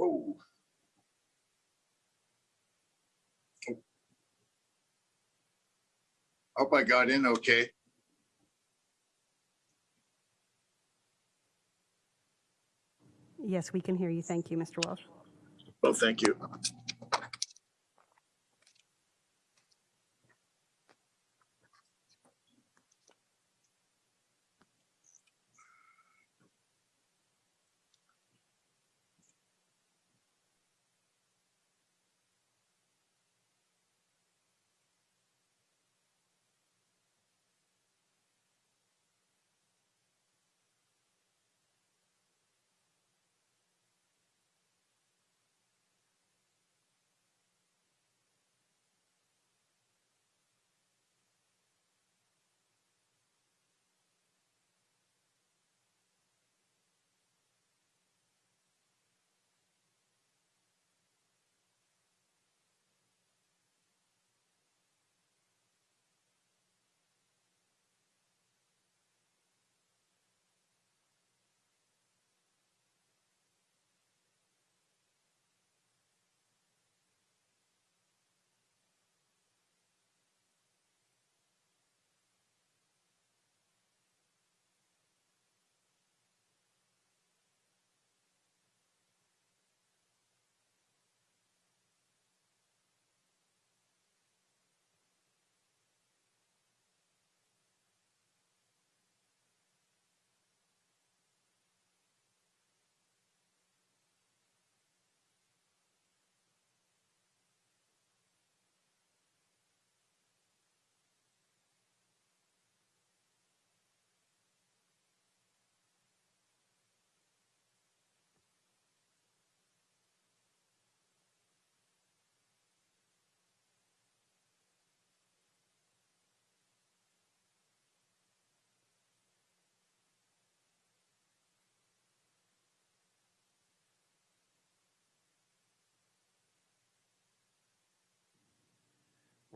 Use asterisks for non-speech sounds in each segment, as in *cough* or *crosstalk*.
Whoa. Hope I got in okay. Yes, we can hear you. Thank you, Mr. Welsh. Well, thank you.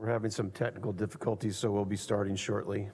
We're having some technical difficulties, so we'll be starting shortly.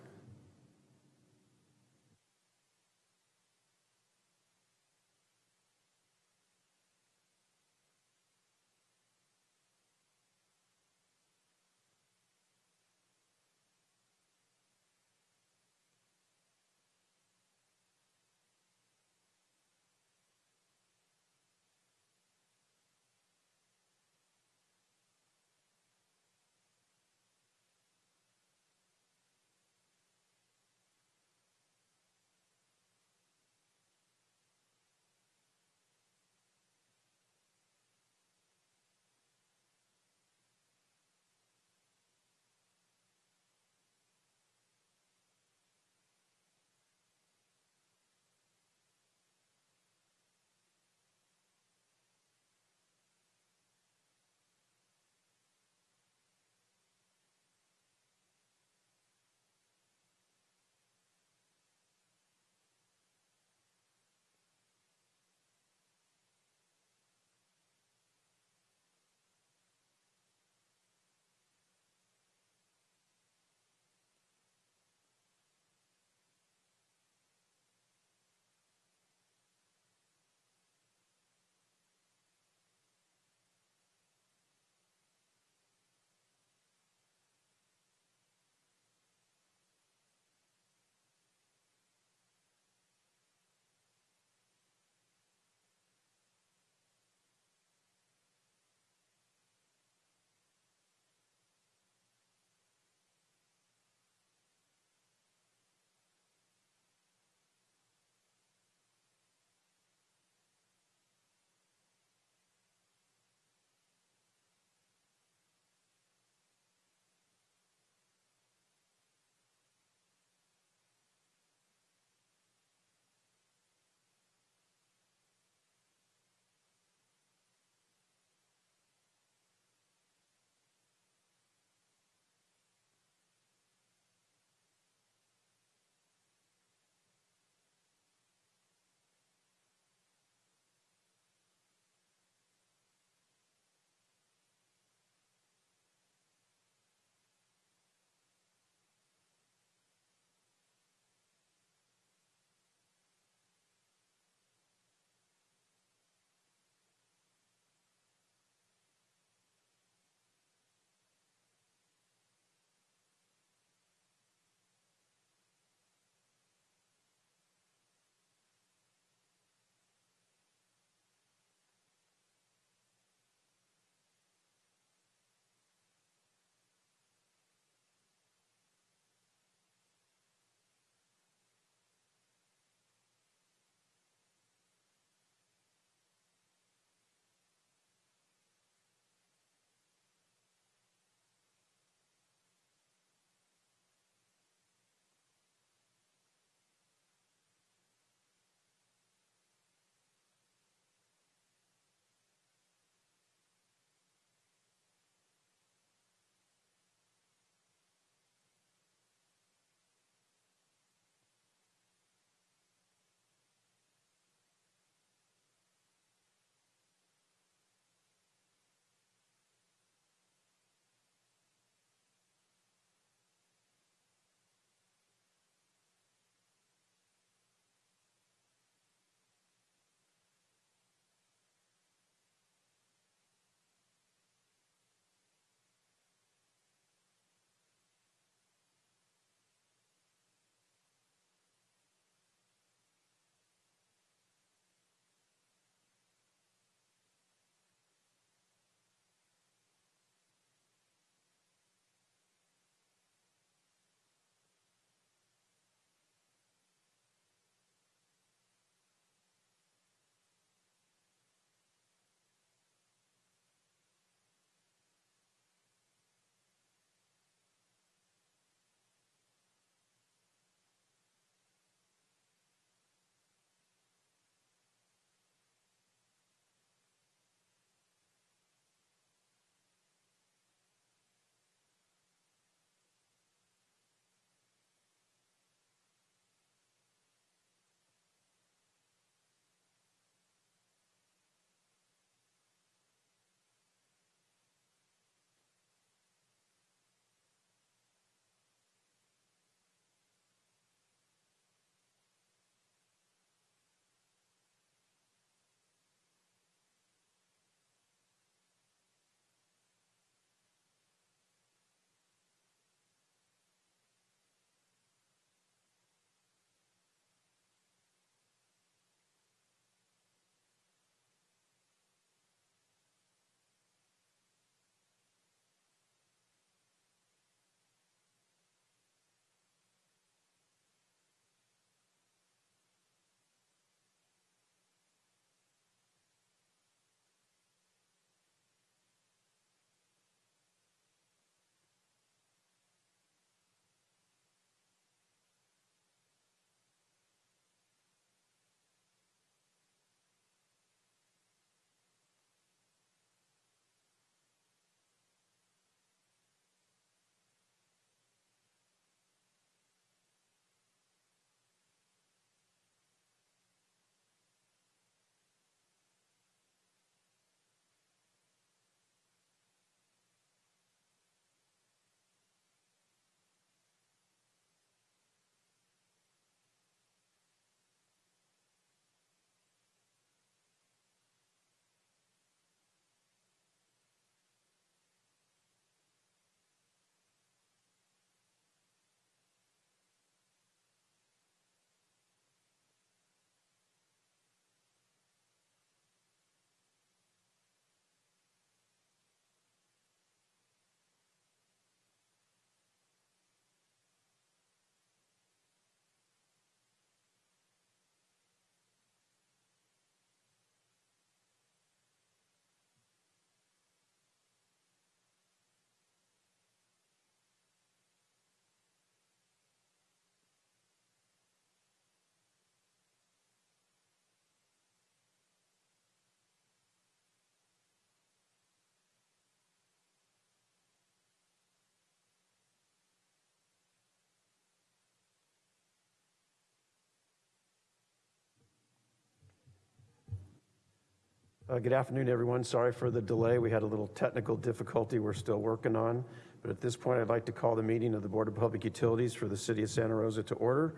Uh, Good afternoon, everyone. Sorry for the delay. We had a little technical difficulty we're still working on. But at this point, I'd like to call the meeting of the Board of Public Utilities for the City of Santa Rosa to order.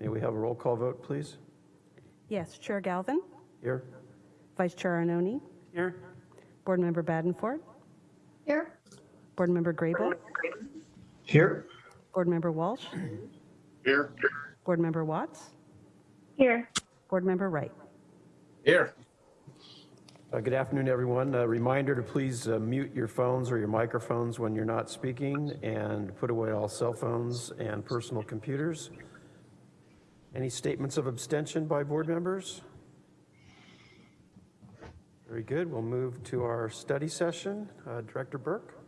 May we have a roll call vote, please? Yes, Chair Galvin, Here? Vice Chair Arnone, Here. Board Member Badenford, Here. Board Member Grable, Here. Board Member Walsh, Here? Board Member Watts, Here. Board Member Wright. Here. Uh, Good afternoon, everyone. A reminder to please uh, mute your phones or your microphones when you're not speaking and put away all cell phones and personal computers. Any statements of abstention by board members? Very good. We'll move to our study session. Uh, Director Burke?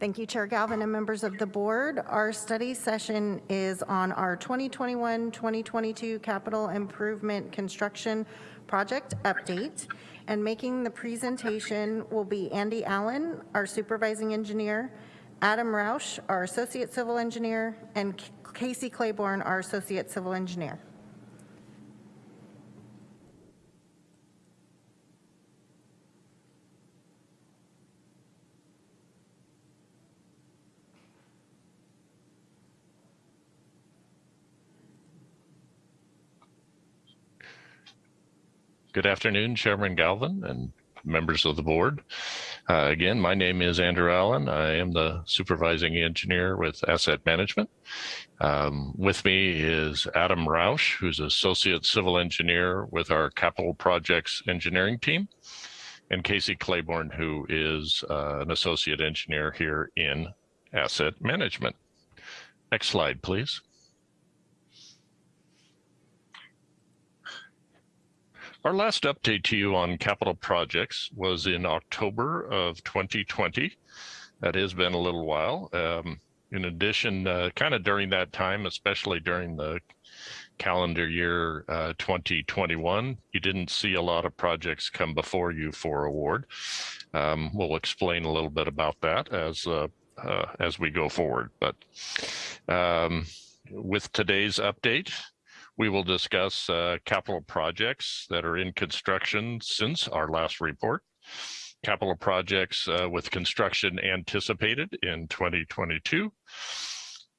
Thank you, Chair Galvin and members of the board. Our study session is on our 2021-2022 capital improvement construction project update. And making the presentation will be Andy Allen, our supervising engineer, Adam Roush, our associate civil engineer, and Casey Claiborne, our associate civil engineer. Good afternoon, Chairman Galvin and members of the board. Uh, again, my name is Andrew Allen. I am the supervising engineer with Asset Management. Um, with me is Adam Roush, who's associate civil engineer with our capital projects engineering team, and Casey Claiborne, who is uh, an associate engineer here in Asset Management. Next slide, please. Our last update to you on capital projects was in October of 2020. That has been a little while. Um, in addition, uh, kind of during that time, especially during the calendar year uh, 2021, you didn't see a lot of projects come before you for award. Um, we'll explain a little bit about that as uh, uh, as we go forward. But um, with today's update, we will discuss uh, capital projects that are in construction since our last report, capital projects uh, with construction anticipated in 2022.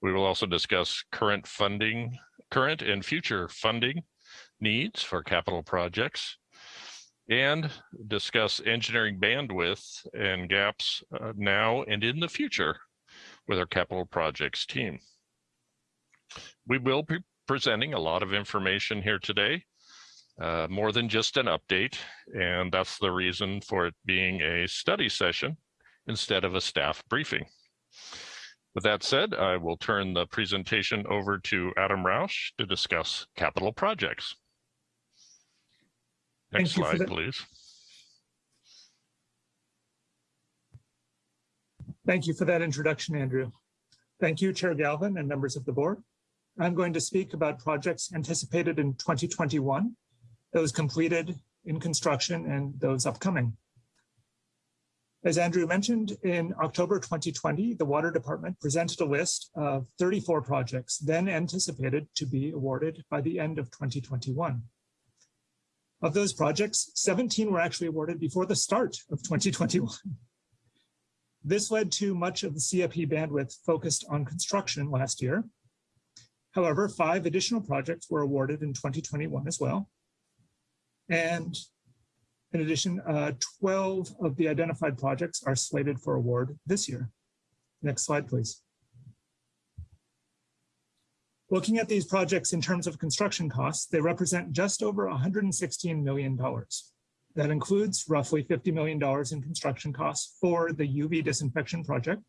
We will also discuss current funding, current and future funding needs for capital projects and discuss engineering bandwidth and gaps uh, now and in the future with our capital projects team. We will be presenting a lot of information here today, uh, more than just an update. And that's the reason for it being a study session instead of a staff briefing. With that said, I will turn the presentation over to Adam Roush to discuss capital projects. Next Thank slide, please. Thank you for that introduction, Andrew. Thank you, Chair Galvin and members of the board. I'm going to speak about projects anticipated in 2021, those completed in construction and those upcoming. As Andrew mentioned, in October 2020, the Water Department presented a list of 34 projects then anticipated to be awarded by the end of 2021. Of those projects, 17 were actually awarded before the start of 2021. This led to much of the CIP bandwidth focused on construction last year. However, five additional projects were awarded in 2021 as well. And in addition, uh, 12 of the identified projects are slated for award this year. Next slide, please. Looking at these projects in terms of construction costs, they represent just over $116 million. That includes roughly $50 million in construction costs for the UV disinfection project,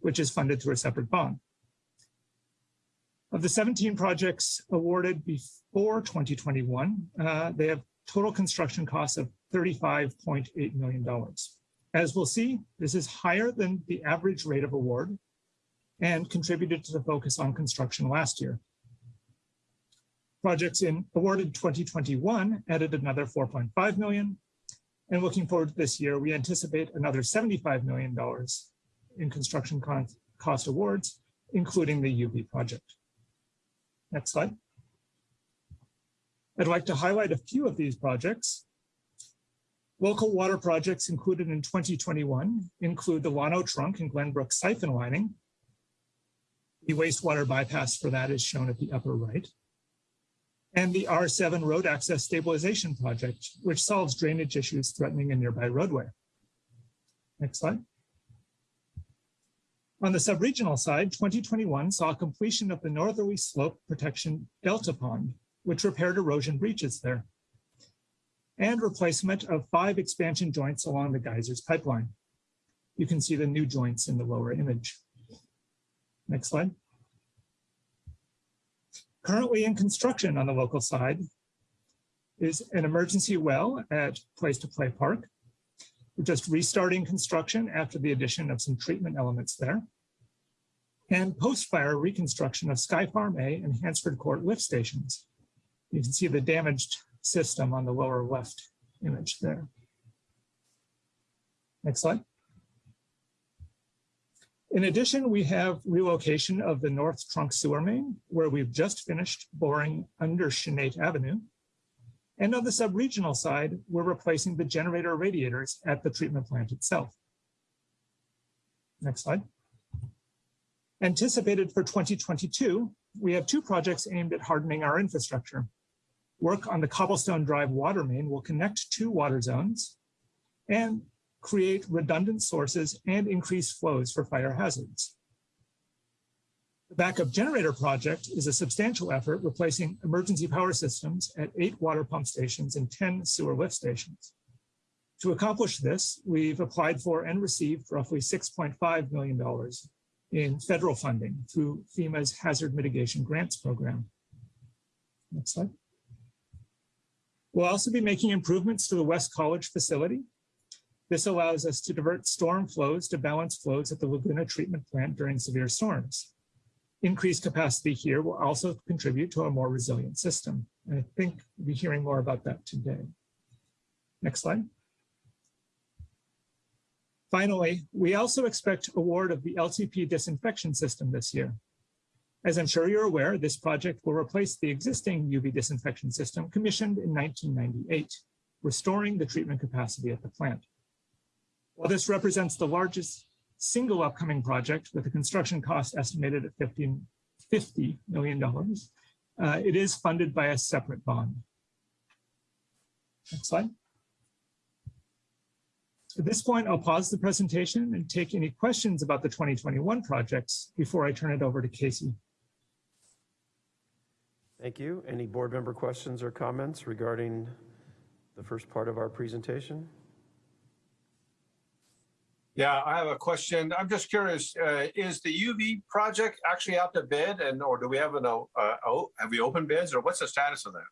which is funded through a separate bond. Of the 17 projects awarded before 2021, uh, they have total construction costs of $35.8 million. As we'll see, this is higher than the average rate of award and contributed to the focus on construction last year. Projects in awarded 2021 added another 4.5 million. And looking forward to this year, we anticipate another $75 million in construction cost awards, including the UV project. Next slide. I'd like to highlight a few of these projects. Local water projects included in 2021 include the Llano Trunk and Glenbrook siphon lining. The wastewater bypass for that is shown at the upper right. And the R7 Road Access Stabilization Project, which solves drainage issues threatening a nearby roadway. Next slide. On the subregional side, 2021 saw completion of the northerly slope protection Delta Pond, which repaired erosion breaches there, and replacement of five expansion joints along the geysers pipeline. You can see the new joints in the lower image. Next slide. Currently in construction on the local side is an emergency well at Place to Play Park. We're just restarting construction after the addition of some treatment elements there. And post-fire reconstruction of Sky Farm A and Hansford Court lift stations. You can see the damaged system on the lower left image there. Next slide. In addition, we have relocation of the North Trunk Sewer Main, where we've just finished boring under Sinead Avenue. And on the sub-regional side, we're replacing the generator radiators at the treatment plant itself. Next slide. Anticipated for 2022, we have two projects aimed at hardening our infrastructure. Work on the Cobblestone Drive water main will connect two water zones and create redundant sources and increase flows for fire hazards. The backup generator project is a substantial effort replacing emergency power systems at eight water pump stations and 10 sewer lift stations. To accomplish this, we've applied for and received roughly $6.5 million in federal funding through FEMA's Hazard Mitigation Grants Program. Next slide. We'll also be making improvements to the West College facility this allows us to divert storm flows to balance flows at the Laguna treatment plant during severe storms. Increased capacity here will also contribute to a more resilient system. And I think we'll be hearing more about that today. Next slide. Finally, we also expect award of the LTP disinfection system this year. As I'm sure you're aware, this project will replace the existing UV disinfection system commissioned in 1998, restoring the treatment capacity at the plant. While this represents the largest single upcoming project with a construction cost estimated at 15, $50 million, uh, it is funded by a separate bond. Next slide. At this point, I'll pause the presentation and take any questions about the 2021 projects before I turn it over to Casey. Thank you. Any board member questions or comments regarding the first part of our presentation? Yeah, I have a question. I'm just curious, uh, is the UV project actually out to bid and, or do we have an, uh, oh, have we opened bids or what's the status of that?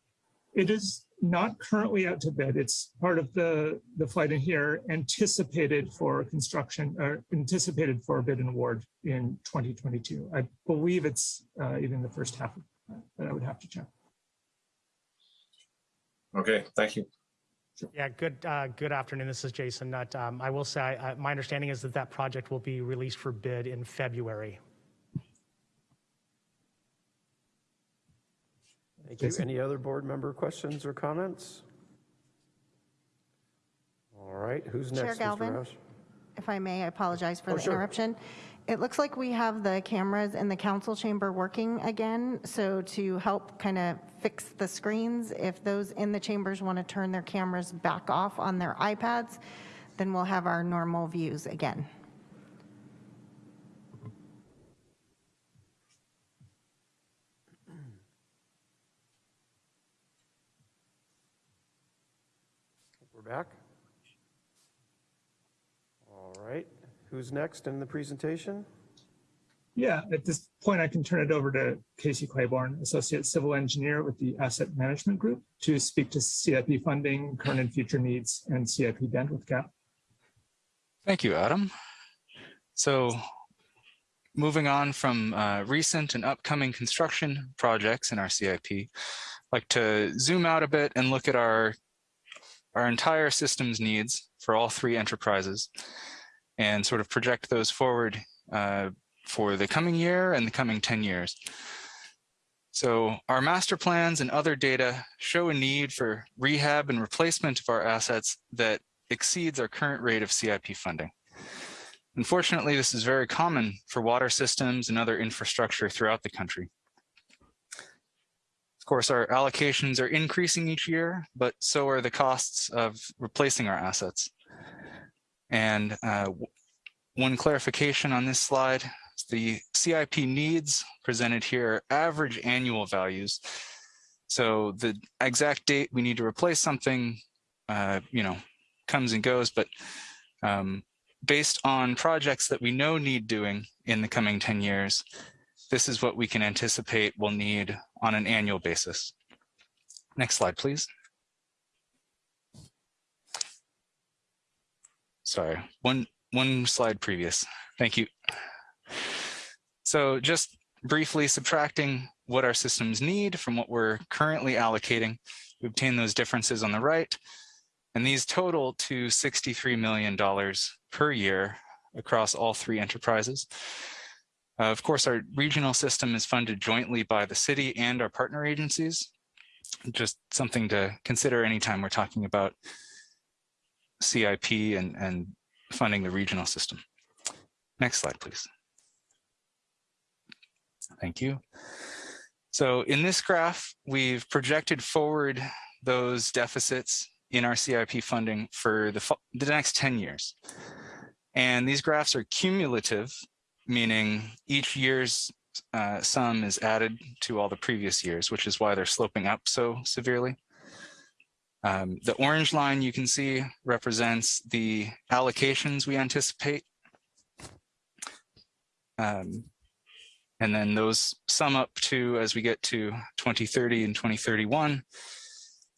It is not currently out to bid. It's part of the, the flight in here anticipated for construction or anticipated for a bid and award in 2022. I believe it's uh, even the first half, but I would have to check. Okay, thank you. Yeah, good, uh, good afternoon. This is Jason Nutt. Um, I will say, I, my understanding is that that project will be released for bid in February. Thank you. Any other board member questions or comments? All right, who's Chair next? Mr. Galvin? Roush? If I may, I apologize for Oh, the sure. interruption. It looks like we have the cameras in the council chamber working again. So to help kind of fix the screens, if those in the chambers want to turn their cameras back off on their iPads, then we'll have our normal views again. We're back. All right, who's next in the presentation? Yeah, at this point, I can turn it over to Casey Claiborne, Associate Civil Engineer with the Asset Management Group to speak to CIP funding, current and future needs, and CIP bandwidth gap. Thank you, Adam. So moving on from uh, recent and upcoming construction projects in our CIP, I'd like to zoom out a bit and look at our, our entire systems needs for all three enterprises and sort of project those forward uh, for the coming year and the coming 10 years. So our master plans and other data show a need for rehab and replacement of our assets that exceeds our current rate of CIP funding. Unfortunately, this is very common for water systems and other infrastructure throughout the country. Of course, our allocations are increasing each year, but so are the costs of replacing our assets. And uh, one clarification on this slide, the CIP needs presented here are average annual values. So the exact date we need to replace something, uh, you know, comes and goes, but um, based on projects that we know need doing in the coming 10 years, this is what we can anticipate we'll need on an annual basis. Next slide, please. Sorry, one, one slide previous. Thank you. So just briefly subtracting what our systems need from what we're currently allocating, we obtain those differences on the right. And these total to $63 million per year across all three enterprises. Uh, of course, our regional system is funded jointly by the city and our partner agencies. Just something to consider anytime we're talking about CIP and, and funding the regional system. Next slide, please. Thank you. So in this graph, we've projected forward those deficits in our CIP funding for the, the next 10 years. And these graphs are cumulative, meaning each year's uh, sum is added to all the previous years, which is why they're sloping up so severely. Um, the orange line you can see represents the allocations we anticipate. Um, and then those sum up to, as we get to 2030 and 2031,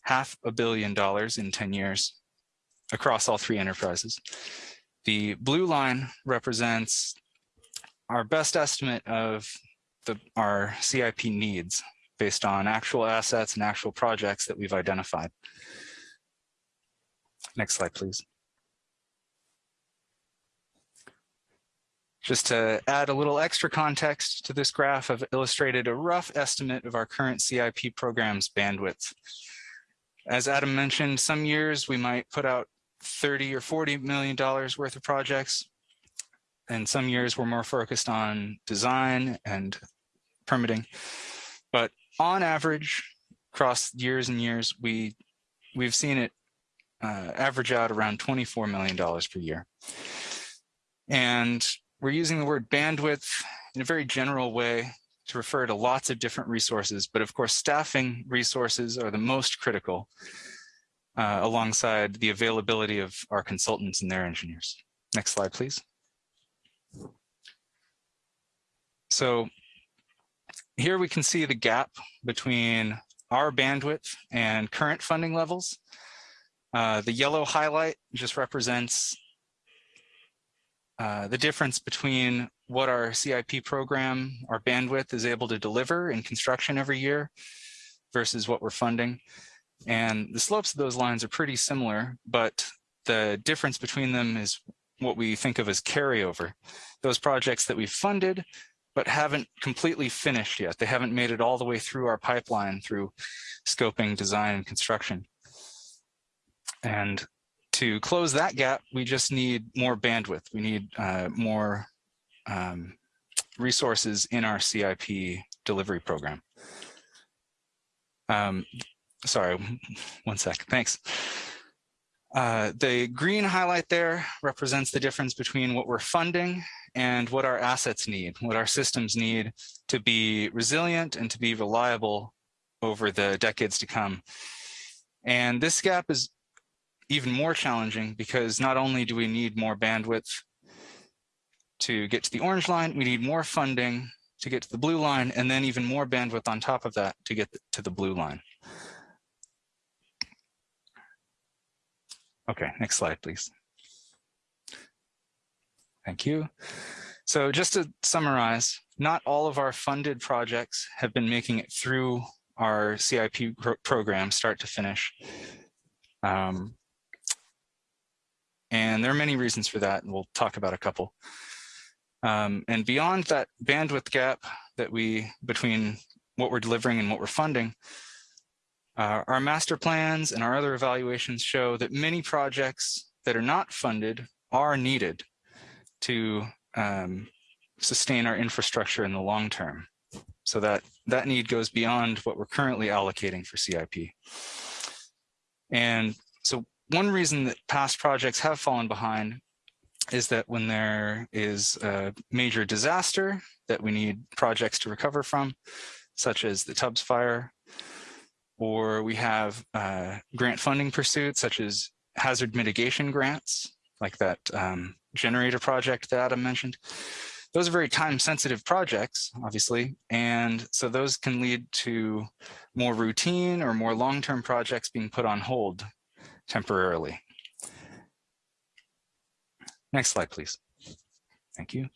half a billion dollars in 10 years across all three enterprises. The blue line represents our best estimate of the, our CIP needs based on actual assets and actual projects that we've identified. Next slide, please. Just to add a little extra context to this graph, I've illustrated a rough estimate of our current CIP program's bandwidth. As Adam mentioned, some years we might put out 30 or 40 million dollars worth of projects. And some years we're more focused on design and permitting. But on average, across years and years, we, we've seen it uh, average out around $24 million per year. And we're using the word bandwidth in a very general way to refer to lots of different resources, but of course, staffing resources are the most critical uh, alongside the availability of our consultants and their engineers. Next slide, please. So here we can see the gap between our bandwidth and current funding levels. Uh, the yellow highlight just represents uh, the difference between what our CIP program, our bandwidth is able to deliver in construction every year versus what we're funding. And the slopes of those lines are pretty similar, but the difference between them is what we think of as carryover. Those projects that we've funded, but haven't completely finished yet. They haven't made it all the way through our pipeline through scoping, design, and construction. And to close that gap, we just need more bandwidth. We need uh, more um, resources in our CIP delivery program. Um, sorry, *laughs* one sec, thanks. Uh, the green highlight there represents the difference between what we're funding and what our assets need, what our systems need to be resilient and to be reliable over the decades to come. And this gap is even more challenging because not only do we need more bandwidth to get to the orange line, we need more funding to get to the blue line, and then even more bandwidth on top of that to get to the blue line. Okay, next slide, please. Thank you. So just to summarize, not all of our funded projects have been making it through our CIP pro program start to finish. Um, and there are many reasons for that, and we'll talk about a couple. Um, and beyond that bandwidth gap that we between what we're delivering and what we're funding, uh, our master plans and our other evaluations show that many projects that are not funded are needed to um, sustain our infrastructure in the long term. So that that need goes beyond what we're currently allocating for CIP. And so one reason that past projects have fallen behind is that when there is a major disaster that we need projects to recover from, such as the Tubbs fire, or we have uh, grant funding pursuits, such as hazard mitigation grants, like that um, generator project that Adam mentioned. Those are very time sensitive projects, obviously. And so those can lead to more routine or more long-term projects being put on hold temporarily. Next slide, please. Thank you.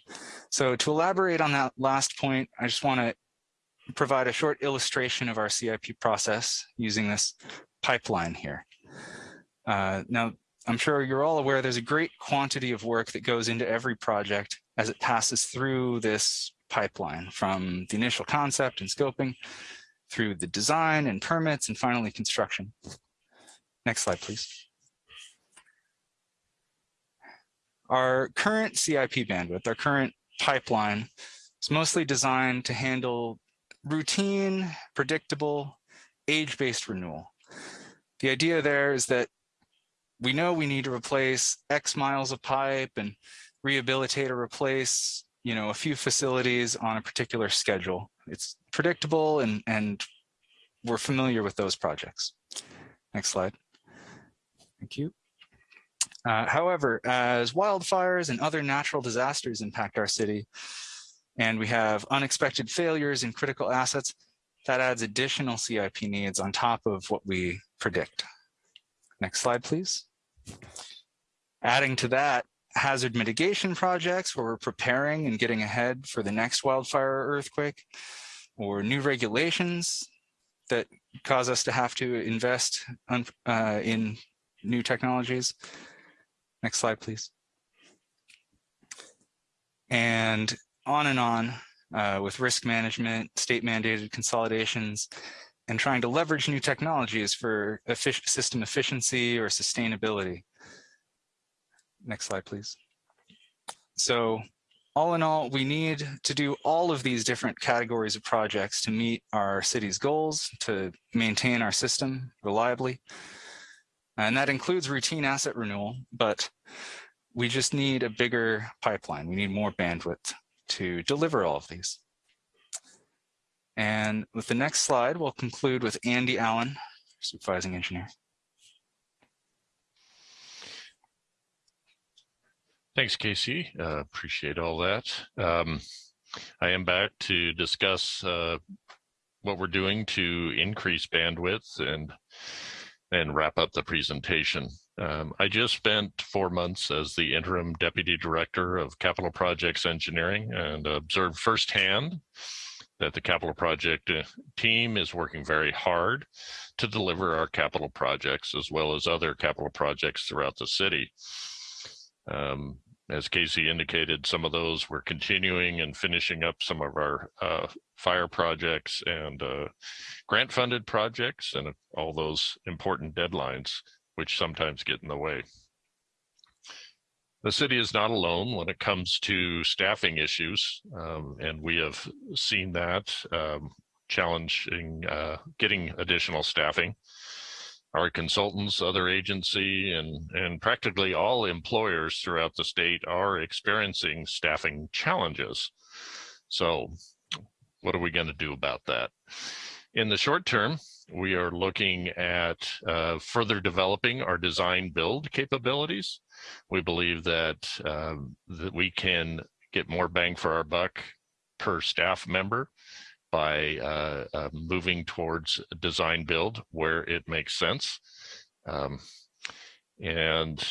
So to elaborate on that last point, I just want to provide a short illustration of our CIP process using this pipeline here. Uh, now, I'm sure you're all aware there's a great quantity of work that goes into every project as it passes through this pipeline from the initial concept and scoping through the design and permits and finally construction. Next slide, please. Our current CIP bandwidth, our current pipeline is mostly designed to handle routine, predictable, age-based renewal. The idea there is that we know we need to replace X miles of pipe and rehabilitate or replace, you know, a few facilities on a particular schedule. It's predictable and, and we're familiar with those projects. Next slide. Thank you. Uh, however, as wildfires and other natural disasters impact our city, and we have unexpected failures in critical assets, that adds additional CIP needs on top of what we predict. Next slide, please. Adding to that, hazard mitigation projects where we're preparing and getting ahead for the next wildfire or earthquake, or new regulations that cause us to have to invest uh, in new technologies. Next slide, please. And on and on uh, with risk management, state mandated consolidations, and trying to leverage new technologies for effic system efficiency or sustainability. Next slide, please. So all in all, we need to do all of these different categories of projects to meet our city's goals, to maintain our system reliably. And that includes routine asset renewal, but we just need a bigger pipeline. We need more bandwidth to deliver all of these. And with the next slide, we'll conclude with Andy Allen, supervising engineer. Thanks, Casey. Uh, appreciate all that. Um, I am back to discuss uh, what we're doing to increase bandwidth and and wrap up the presentation. Um, I just spent four months as the interim deputy director of capital projects engineering and observed firsthand that the capital project uh, team is working very hard to deliver our capital projects as well as other capital projects throughout the city. Um, as Casey indicated, some of those we're continuing and finishing up some of our uh, fire projects and uh, grant funded projects and all those important deadlines, which sometimes get in the way. The city is not alone when it comes to staffing issues, um, and we have seen that um, challenging uh, getting additional staffing our consultants, other agency, and, and practically all employers throughout the state are experiencing staffing challenges. So what are we going to do about that? In the short term, we are looking at uh, further developing our design build capabilities. We believe that, um, that we can get more bang for our buck per staff member by uh, uh, moving towards design build where it makes sense. Um, and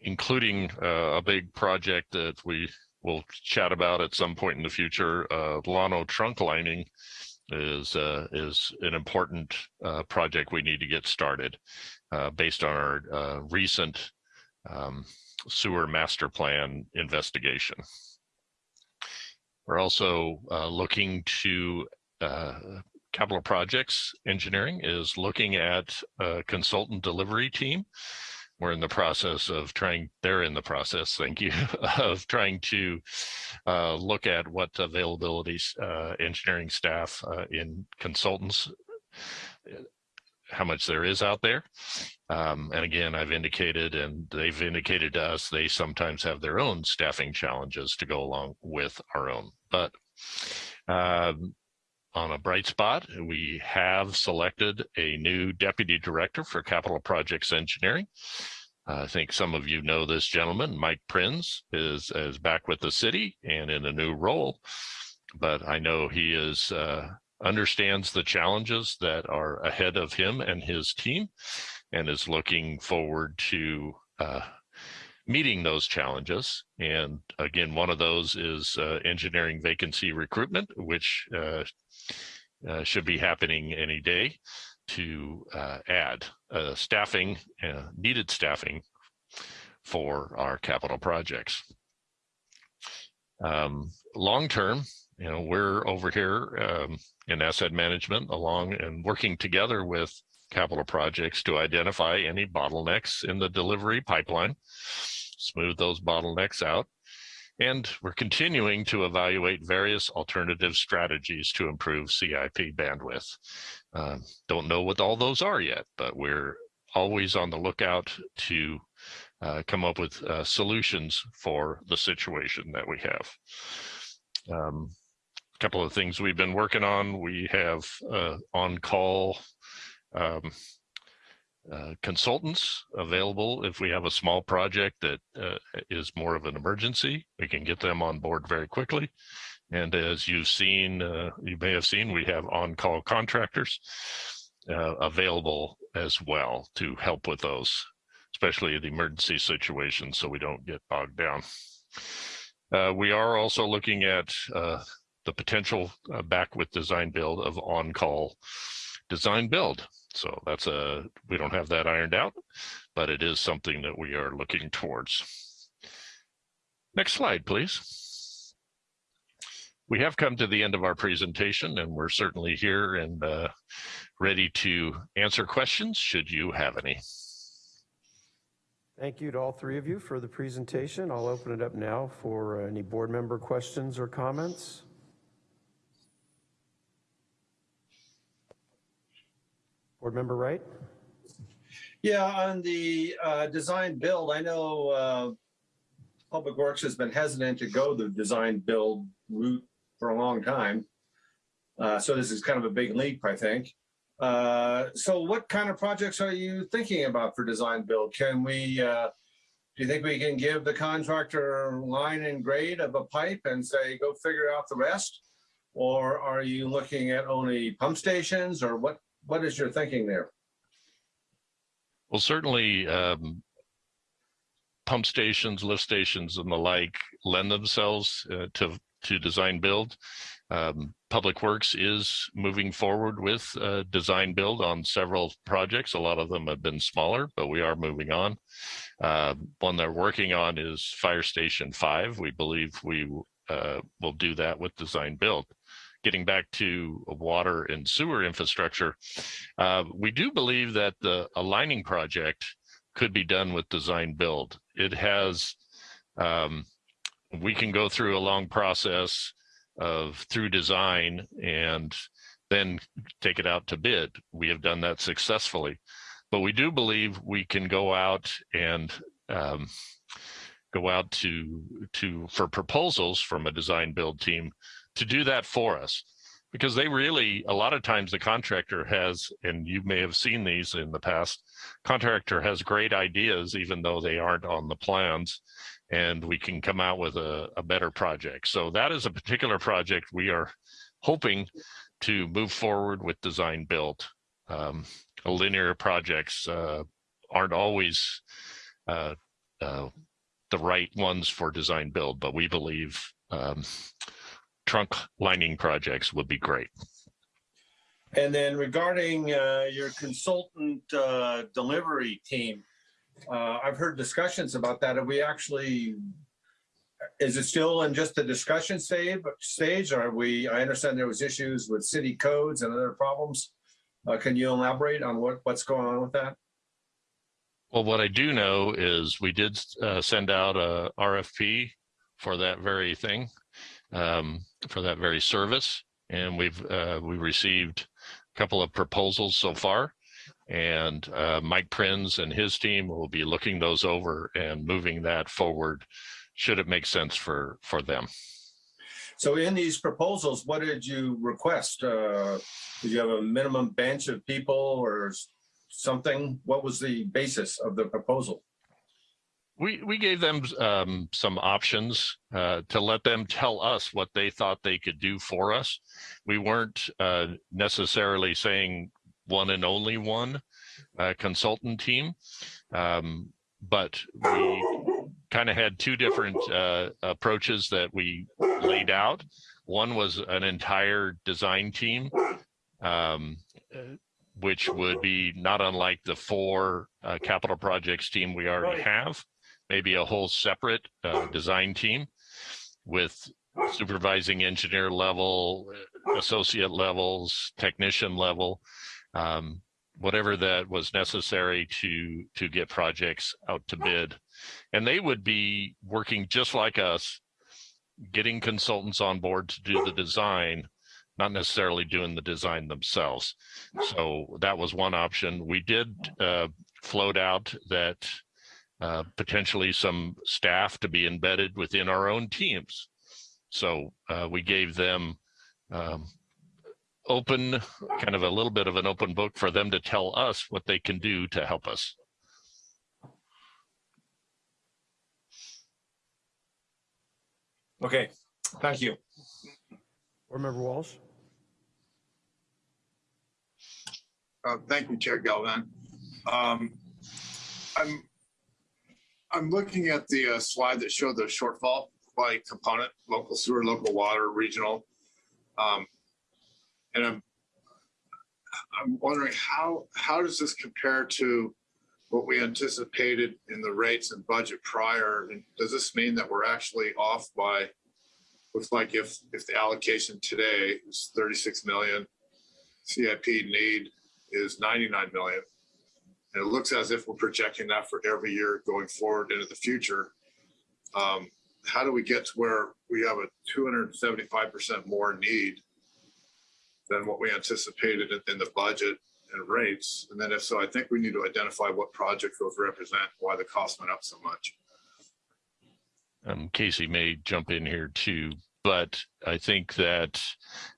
including uh, a big project that we will chat about at some point in the future, uh, Llano trunk lining is uh, is an important uh, project we need to get started uh, based on our uh, recent um, sewer master plan investigation. We're also uh, looking to uh, capital projects engineering is looking at a consultant delivery team. We're in the process of trying, they're in the process, thank you, *laughs* of trying to uh, look at what availabilities uh, engineering staff uh, in consultants, how much there is out there. Um, and again, I've indicated, and they've indicated to us, they sometimes have their own staffing challenges to go along with our own. But um, on a bright spot, we have selected a new deputy director for capital projects engineering. I think some of you know this gentleman, Mike Prinz, is, is back with the city and in a new role. But I know he is uh, understands the challenges that are ahead of him and his team and is looking forward to uh, meeting those challenges. And again, one of those is uh, engineering vacancy recruitment, which uh, uh should be happening any day to uh, add uh, staffing, needed staffing for our capital projects. Um, long term, you know, we're over here um, in asset management along and working together with capital projects to identify any bottlenecks in the delivery pipeline, smooth those bottlenecks out. And we're continuing to evaluate various alternative strategies to improve CIP bandwidth. Uh, don't know what all those are yet, but we're always on the lookout to uh, come up with uh, solutions for the situation that we have. Um, a couple of things we've been working on. We have uh, on-call um, uh, consultants available if we have a small project that uh, is more of an emergency. We can get them on board very quickly. And as you've seen, uh, you may have seen, we have on-call contractors uh, available as well to help with those, especially the emergency situations so we don't get bogged down. Uh, we are also looking at the potential back with design build of on-call design build. So that's a, we don't have that ironed out, but it is something that we are looking towards. Next slide, please. We have come to the end of our presentation and we're certainly here and uh, ready to answer questions should you have any. Thank you to all three of you for the presentation. I'll open it up now for any board member questions or comments. Board Member Wright? Yeah, on the uh, design build, I know uh, Public Works has been hesitant to go the design build route for a long time. Uh, so this is kind of a big leap, I think. Uh, so what kind of projects are you thinking about for design build? Can we, uh, do you think we can give the contractor line and grade of a pipe and say, go figure out the rest? Or are you looking at only pump stations or what, what is your thinking there? Well, certainly um, pump stations, lift stations and the like lend themselves uh, to, to design build. Um, Public Works is moving forward with uh, design build on several projects. A lot of them have been smaller, but we are moving on. Uh, one they're working on is Fire Station 5. We believe we uh, will do that with design build. Getting back to water and sewer infrastructure, uh, we do believe that the aligning project could be done with design build. It has, um, we can go through a long process of through design and then take it out to bid. We have done that successfully, but we do believe we can go out and um, go out to to for proposals from a design build team to do that for us because they really a lot of times the contractor has and you may have seen these in the past contractor has great ideas even though they aren't on the plans and we can come out with a, a better project. So that is a particular project we are hoping to move forward with design build. Um, linear projects uh, aren't always uh, uh, the right ones for design build, but we believe um, trunk lining projects would be great. And then regarding uh, your consultant uh, delivery team, uh, I've heard discussions about that. Have we actually is it still in just the discussion stage, stage? Are we, I understand there was issues with city codes and other problems. Uh, can you elaborate on what, what's going on with that? Well, what I do know is we did uh, send out a RFP for that very thing, um, for that very service, and we've uh, we received a couple of proposals so far. And uh, Mike Prinz and his team will be looking those over and moving that forward, should it make sense for for them. So in these proposals, what did you request? Uh, Did you have a minimum bench of people or something? What was the basis of the proposal? We we gave them um, some options uh, to let them tell us what they thought they could do for us. We weren't uh, necessarily saying one and only one uh, consultant team, um, but we kind of had two different uh, approaches that we laid out. One was an entire design team, um, which would be not unlike the four uh, capital projects team we already have maybe a whole separate uh, design team with supervising engineer level, associate levels, technician level, um, whatever that was necessary to to get projects out to bid. And they would be working just like us, getting consultants on board to do the design, not necessarily doing the design themselves. So that was one option. We did uh, float out that uh, potentially some staff to be embedded within our own teams. So uh, we gave them um, open, kind of a little bit of an open book for them to tell us what they can do to help us. Okay, thank you. Board Member Walsh? Uh, Thank you, Chair Galvin. Um, I'm, I'm looking at the uh, slide that showed the shortfall by component, local sewer, local water, regional. Um, And I'm, I'm wondering how, how does this compare to what we anticipated in the rates and budget prior? And does this mean that we're actually off by, looks like if, if the allocation today is 36 million, CIP need is 99 million. And it looks as if we're projecting that for every year going forward into the future. Um, how do we get to where we have a 275% more need than what we anticipated in, in the budget and rates? And then if so, I think we need to identify what projects those represent, why the cost went up so much. Um, Casey may jump in here too, but I think that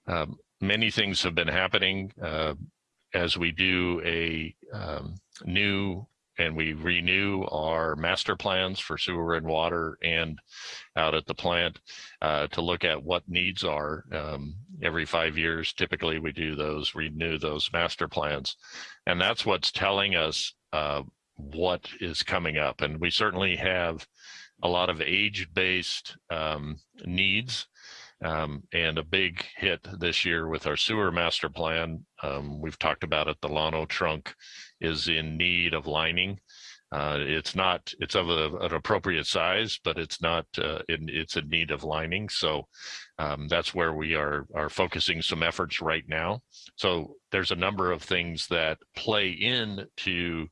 um, many things have been happening uh, as we do a um, new and we renew our master plans for sewer and water and out at the plant uh, to look at what needs are. Um, every five years, typically we do those, renew those master plans. And that's what's telling us uh, what is coming up. And we certainly have a lot of age-based um, needs um, and a big hit this year with our sewer master plan. Um, we've talked about it. The Llano trunk is in need of lining. Uh, it's not, it's of a, an appropriate size, but it's not, uh, in, it's in need of lining. So um, that's where we are, are focusing some efforts right now. So there's a number of things that play into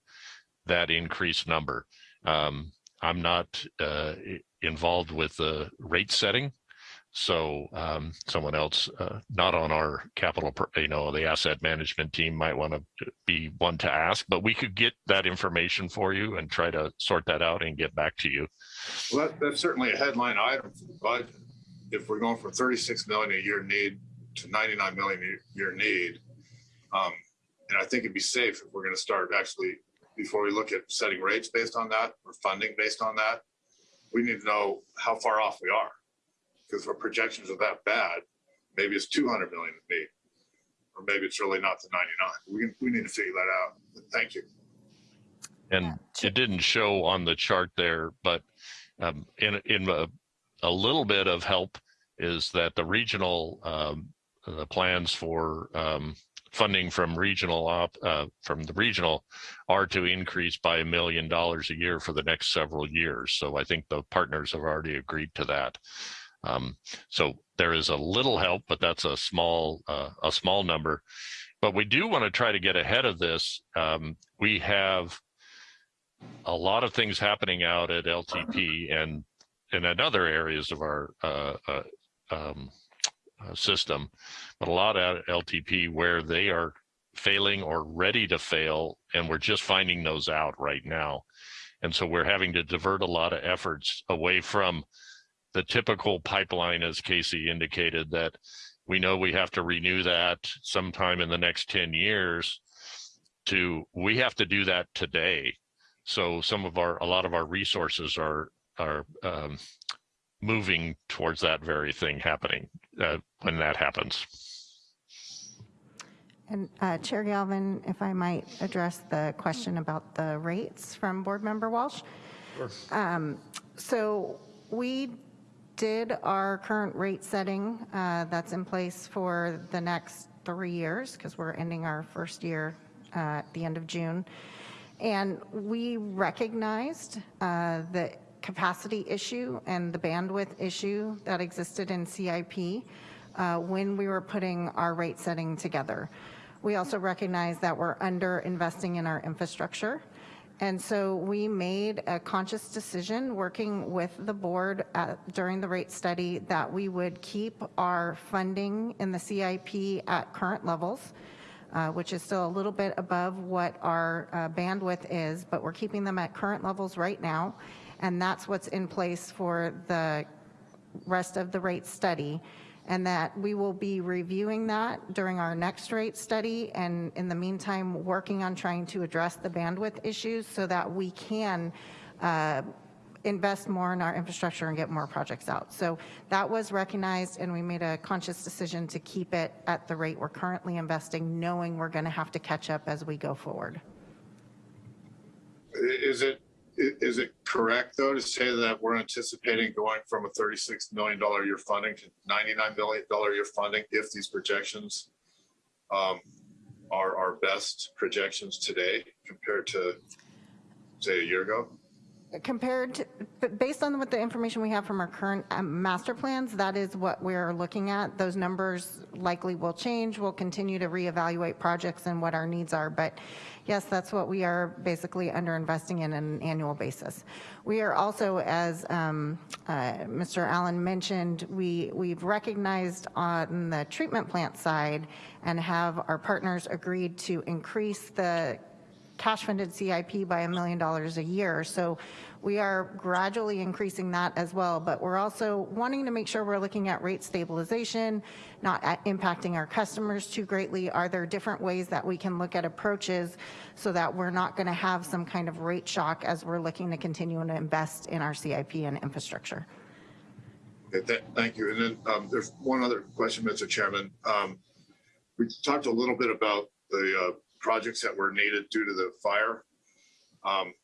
that increased number. Um, I'm not uh, involved with the rate setting. So um, someone else, uh, not on our capital, you know, the asset management team might want to be one to ask, but we could get that information for you and try to sort that out and get back to you. Well, that, that's certainly a headline item for the budget. If we're going from 36 million a year need to 99 million a year need. Um, and I think it'd be safe if we're going to start actually, before we look at setting rates based on that or funding based on that, we need to know how far off we are. Because our projections are that bad, maybe it's 200 million to need, or maybe it's really not the 99. We, can- we need to figure that out. Thank you. And it didn't show on the chart there, but um, in in a, a little bit of help is that the regional um, the plans for um, funding from regional op, uh, from the regional are to increase by a million dollars a year for the next several years. So I think the partners have already agreed to that. Um, so there is a little help, but that's a small, uh, a small number. But we do want to try to get ahead of this. Um, we have a lot of things happening out at LTP and and in other areas of our uh, uh, um, uh, system, but a lot at LTP where they are failing or ready to fail, and we're just finding those out right now. And so we're having to divert a lot of efforts away from the typical pipeline, as Casey indicated, that we know we have to renew that sometime in the next 10 years to we have to do that today. So some of our, a lot of our resources are, are um, moving towards that very thing happening uh, when that happens. And uh, Chair Galvin, if I might address the question about the rates from Board Member Walsh. Um, So we did our current rate setting uh, that's in place for the next three years because we're ending our first year uh, at the end of June. And we recognized uh, the capacity issue and the bandwidth issue that existed in CIP uh, when we were putting our rate setting together. We also recognize that we're under investing in our infrastructure. And so we made a conscious decision working with the board at, during the rate study that we would keep our funding in the CIP at current levels, uh, which is still a little bit above what our uh, bandwidth is, but we're keeping them at current levels right now. And that's what's in place for the rest of the rate study and that we will be reviewing that during our next rate study and in the meantime working on trying to address the bandwidth issues so that we can uh, invest more in our infrastructure and get more projects out. So that was recognized and we made a conscious decision to keep it at the rate we're currently investing knowing we're going to have to catch up as we go forward. Is it, is it correct though to say that we're anticipating going from a thirty-six million dollar year funding to ninety-nine million dollar year funding if these projections um, are our best projections today compared to, say, a year ago? Compared to, based on what the information we have from our current um, master plans, that is what we're looking at. Those numbers likely will change. We'll continue to reevaluate projects and what our needs are. But yes, that's what we are basically under investing in on an annual basis. We are also, as um, uh, Mr. Allen mentioned, we, we've recognized on the treatment plant side and have our partners agreed to increase the cash funded CIP by a million dollars a year. So we are gradually increasing that as well, but we're also wanting to make sure we're looking at rate stabilization, not impacting our customers too greatly. Are there different ways that we can look at approaches so that we're not gonna have some kind of rate shock as we're looking to continue to invest in our CIP and infrastructure? Okay, th- Thank you. And then um, there's one other question, Mr. Chairman. Um, We talked a little bit about the uh, projects that were needed due to the fire. Um,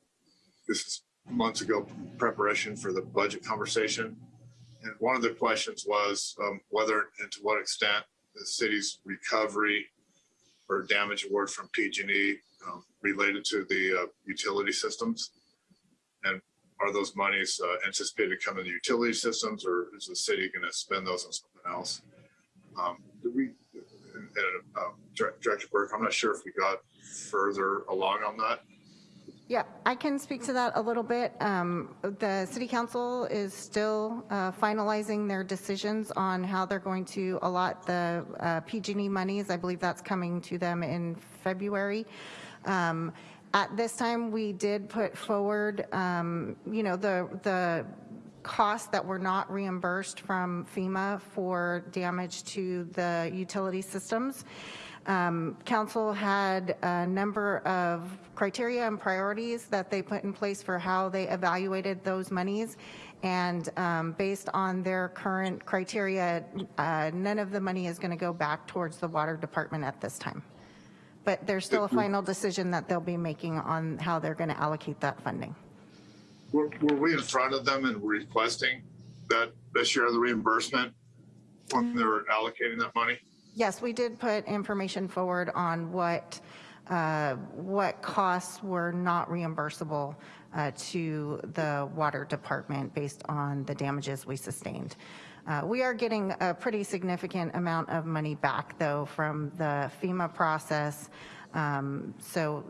This is months ago preparation for the budget conversation. And one of the questions was um, whether and to what extent the city's recovery or damage award from PG&E um, related to the uh, utility systems. And are those monies uh, anticipated to come in the utility systems or is the city going to spend those on something else? Um, we, uh, Dir- Director Burke, I'm not sure if we got further along on that. Yeah, I can speak to that a little bit. Um, The city council is still uh, finalizing their decisions on how they're going to allot the uh, PG&E monies. I believe that's coming to them in February. Um, At this time, we did put forward, um, you know, the, the costs that were not reimbursed from FEMA for damage to the utility systems. Um, Council had a number of criteria and priorities that they put in place for how they evaluated those monies. And um, based on their current criteria, uh, none of the money is going to go back towards the water department at this time. But there's still a final decision that they'll be making on how they're going to allocate that funding. Were, were we in front of them and requesting that, that share of the reimbursement when they were allocating that money? Yes, we did put information forward on what, uh, what costs were not reimbursable uh, to the water department based on the damages we sustained. Uh, We are getting a pretty significant amount of money back, though, from the FEMA process. Um, So,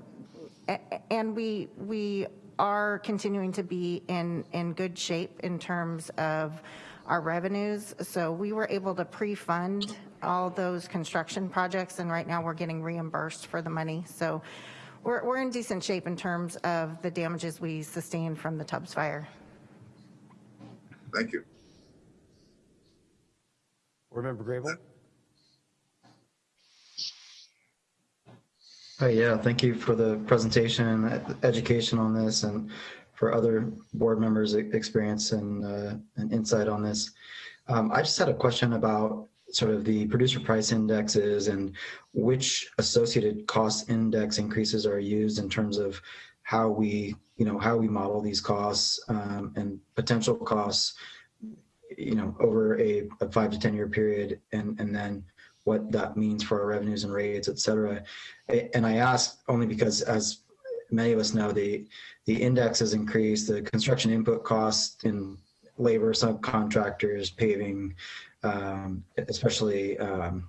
and we, we are continuing to be in, in good shape in terms of our revenues. So we were able to pre-fund all those construction projects, and right now we're getting reimbursed for the money. So we're, we're in decent shape in terms of the damages we sustained from the Tubbs fire. Thank you. Board Member Grable? Hi, yeah, thank you for the presentation education on this and for other board members' experience and, uh, and insight on this. Um, I just had a question about sort of the producer price indexes and which associated cost index increases are used in terms of how we, you know, how we model these costs um, and potential costs, you know, over a, a five to 10 year period and, and then what that means for our revenues and rates, et cetera. And I ask only because as many of us know, the, the index has increased, the construction input costs in labor, subcontractors, paving, um, especially um,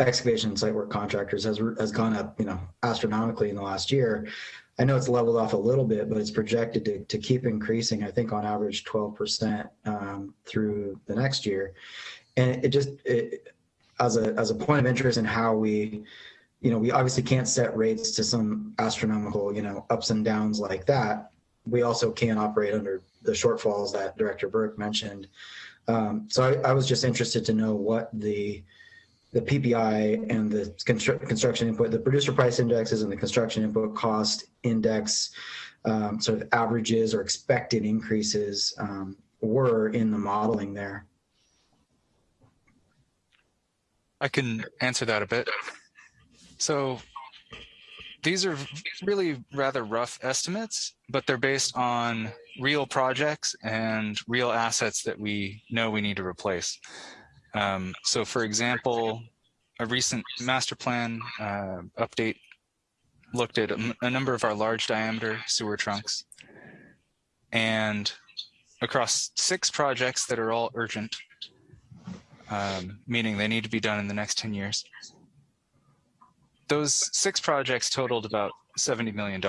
excavation and site work contractors has, has gone up, you know, astronomically in the last year. I know it's leveled off a little bit, but it's projected to, to keep increasing, I think on average 12% um, through the next year. And it just, it, as a, as a point of interest in how we, you know, we obviously can't set rates to some astronomical, you know, ups and downs like that. We also can't operate under the shortfalls that Director Burke mentioned. Um, so I, I was just interested to know what the the PPI and the constru- construction input, the producer price indexes and the construction input cost index, um, sort of averages or expected increases um, were in the modeling there. I can answer that a bit. So these are really rather rough estimates, but they're based on real projects and real assets that we know we need to replace. Um, so for example, a recent master plan uh, update looked at a number of our large diameter sewer trunks and across six projects that are all urgent, um, meaning they need to be done in the next 10 years. Those six projects totaled about $70 million.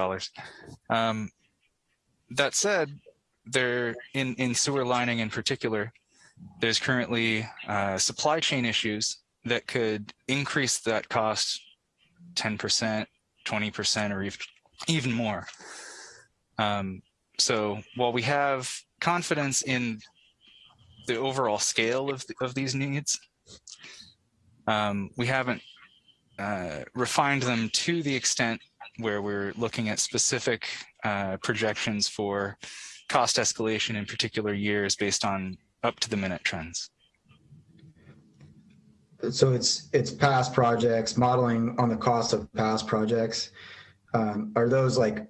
Um, that said, they're in, in sewer lining in particular, there's currently uh, supply chain issues that could increase that cost 10%, 20%, or even, even more. Um, so while we have confidence in the overall scale of, of these needs, um, we haven't uh, refined them to the extent where we're looking at specific uh, projections for cost escalation in particular years based on up to the minute trends. So it's it's past projects, modeling on the cost of past projects. Um, are those like?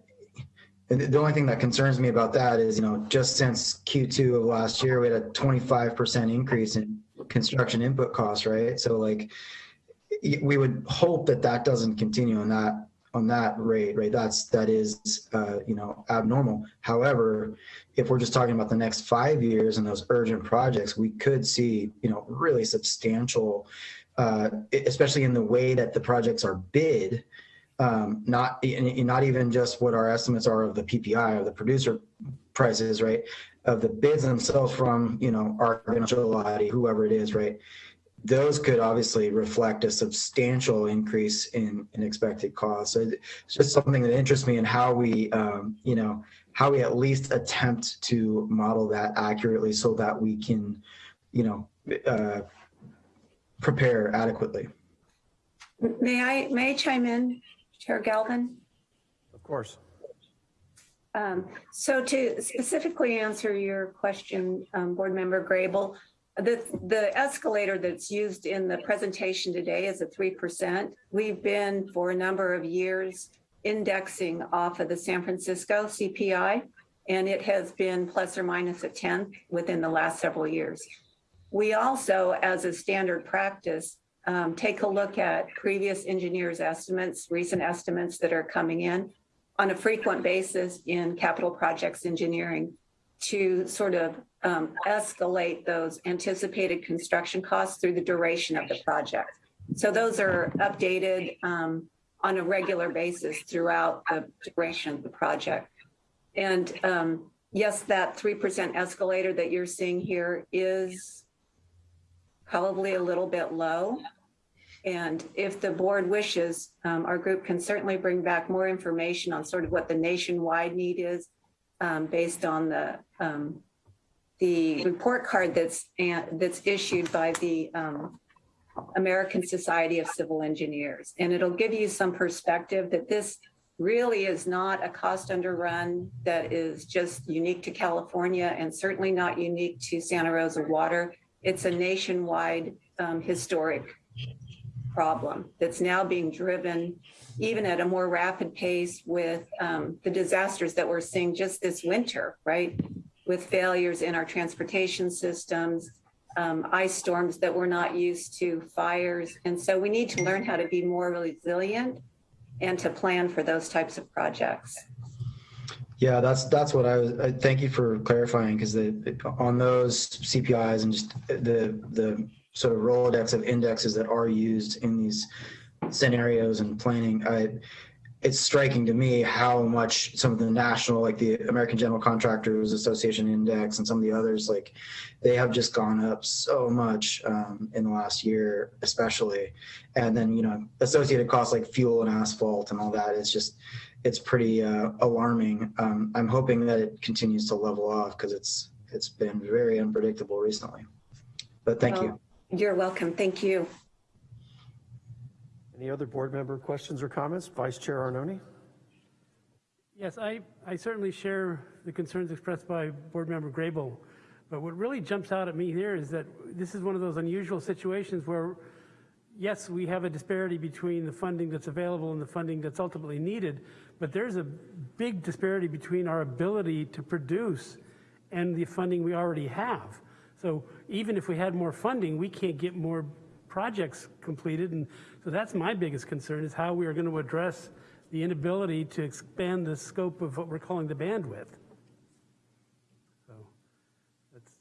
The only thing that concerns me about that is, you know, just since Q2 of last year, we had a 25% increase in construction input costs, right? So like, we would hope that that doesn't continue on that on that rate, right? That's that is, uh, you know, abnormal. However, if we're just talking about the next five years and those urgent projects, we could see, you know, really substantial, uh, especially in the way that the projects are bid. Um, not not even just what our estimates are of the PPI or the producer prices, right? Of the bids themselves from, you know, our whoever it is, right? those could obviously reflect a substantial increase in, in expected costs. So it's just something that interests me in how we, um, you know, how we at least attempt to model that accurately so that we can, you know, uh, prepare adequately. May I, may I chime in, Chair Galvin? Of course. Um, So to specifically answer your question, um, Board Member Grable, the, the escalator that's used in the presentation today is a 3%. We've been for a number of years indexing off of the San Francisco CPI, and it has been plus or minus a tenth within the last several years. We also, as a standard practice, um, take a look at previous engineers' estimates, recent estimates that are coming in on a frequent basis in capital projects engineering to sort of um, escalate those anticipated construction costs through the duration of the project. So those are updated um, on a regular basis throughout the duration of the project. And um, yes, that 3% escalator that you're seeing here is probably a little bit low. And if the board wishes, um, our group can certainly bring back more information on sort of what the nationwide need is um, based on the um, the report card that's uh, that's issued by the um, American Society of Civil Engineers. And it'll give you some perspective that this really is not a cost underrun that is just unique to California and certainly not unique to Santa Rosa Water. It's a nationwide um, historic problem that's now being driven even at a more rapid pace with um, the disasters that we're seeing just this winter, right? With failures in our transportation systems, um, ice storms that we're not used to, fires. And so we need to learn how to be more resilient and to plan for those types of projects. Yeah, that's that's what I was. I, thank you for clarifying because on those CPIs and just the the sort of Rolodex of indexes that are used in these scenarios and planning, I, it's striking to me how much some of the national, like the American General Contractors Association Index and some of the others, like they have just gone up so much um, in the last year, especially. And then, you know, associated costs like fuel and asphalt and all that is just, it's pretty uh, alarming. Um, I'm hoping that it continues to level off because it's it's been very unpredictable recently. But thank well, you. You're welcome. Thank you. Any other board member questions or comments? Vice Chair Arnone? Yes, I, I certainly share the concerns expressed by Board Member Grable. But what really jumps out at me here is that this is one of those unusual situations where, yes, we have a disparity between the funding that's available and the funding that's ultimately needed, but there's a big disparity between our ability to produce and the funding we already have. So even if we had more funding, we can't get more projects completed. And so that's my biggest concern is how we are going to address the inability to expand the scope of what we're calling the bandwidth. So that's.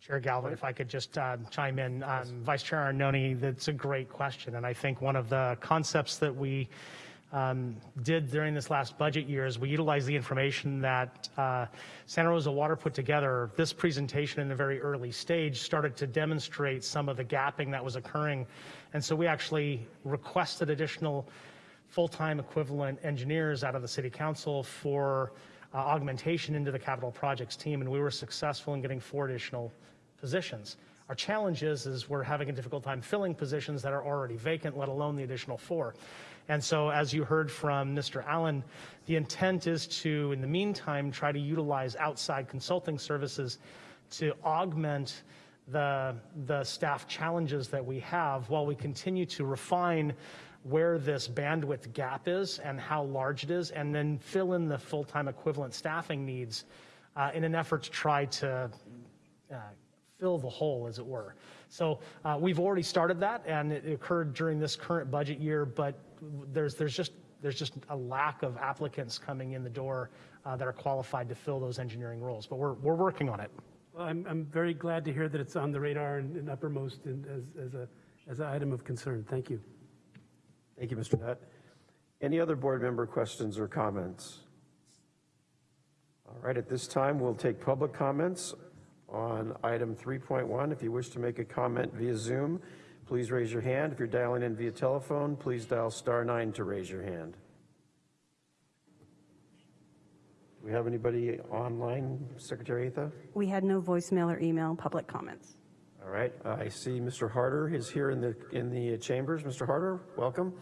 Chair Galvin, if I could just uh, chime in, um, Vice Chair Arnone, that's a great question. And I think one of the concepts that we um, did during this last budget year is we utilized the information that uh, Santa Rosa Water put together. This presentation in the very early stage started to demonstrate some of the gapping that was occurring. And so we actually requested additional full-time equivalent engineers out of the city council for uh, augmentation into the capital projects team. And we were successful in getting four additional positions. Our challenge is, is we're having a difficult time filling positions that are already vacant, let alone the additional four. And so as you heard from Mr. Allen, the intent is to, in the meantime, try to utilize outside consulting services to augment the, the staff challenges that we have while we continue to refine where this bandwidth gap is and how large it is, and then fill in the full-time equivalent staffing needs uh, in an effort to try to uh, fill the hole, as it were. So uh, we've already started that, and it occurred during this current budget year, but there's, there's, just, there's just a lack of applicants coming in the door uh, that are qualified to fill those engineering roles, but we're, we're working on it. Well, I'm, I'm very glad to hear that it's on the radar and, and uppermost and as, as, a, as an item of concern. Thank you. Thank you, Mr. Nutt. Any other board member questions or comments? All right, at this time, we'll take public comments on item 3.1. If you wish to make a comment via Zoom, please raise your hand. If you're dialing in via telephone, please dial star nine to raise your hand. Do we have anybody online, Secretary Atha? We had no voicemail or email public comments. All right, I see Mr. Harder is here in the in the chambers. Mr. Harder, welcome.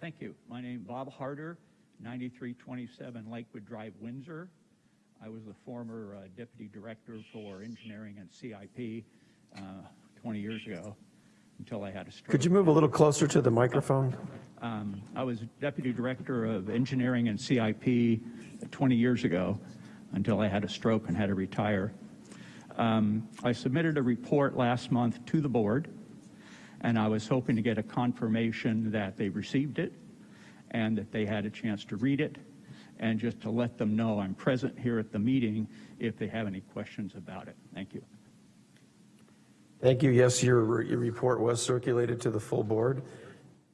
Thank you. My name is Bob Harder, 9327 Lakewood Drive, Windsor. I was the former uh, deputy director for engineering and CIP uh, 20 years ago until I had a stroke. Could you move a little closer to the microphone? Um, I was deputy director of engineering and CIP 20 years ago until I had a stroke and had to retire. Um, I submitted a report last month to the board, And I was hoping to get a confirmation that they received it and that they had a chance to read it and just to let them know I'm present here at the meeting if they have any questions about it. Thank you. Thank you. Yes, your, your report was circulated to the full board,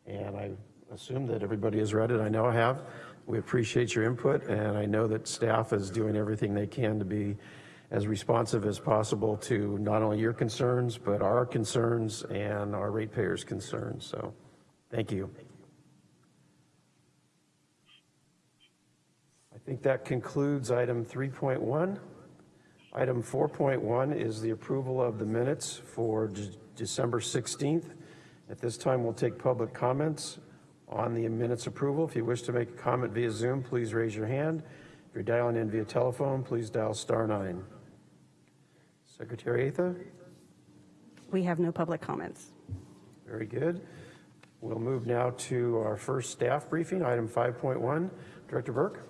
and I assume that everybody has read it. I know I have. We appreciate your input, and I know that staff is doing everything they can to be as responsive as possible to not only your concerns, but our concerns and our ratepayers' concerns. So, thank you. I think that concludes item 3.1. Item 4.1 is the approval of the minutes for De- December 16th. At this time, we'll take public comments on the minutes approval. If you wish to make a comment via Zoom, please raise your hand. If you're dialing in via telephone, please dial star nine. Secretary Atha? We have no public comments. Very good. We'll move now to our first staff briefing, item 5.1. Director Burke?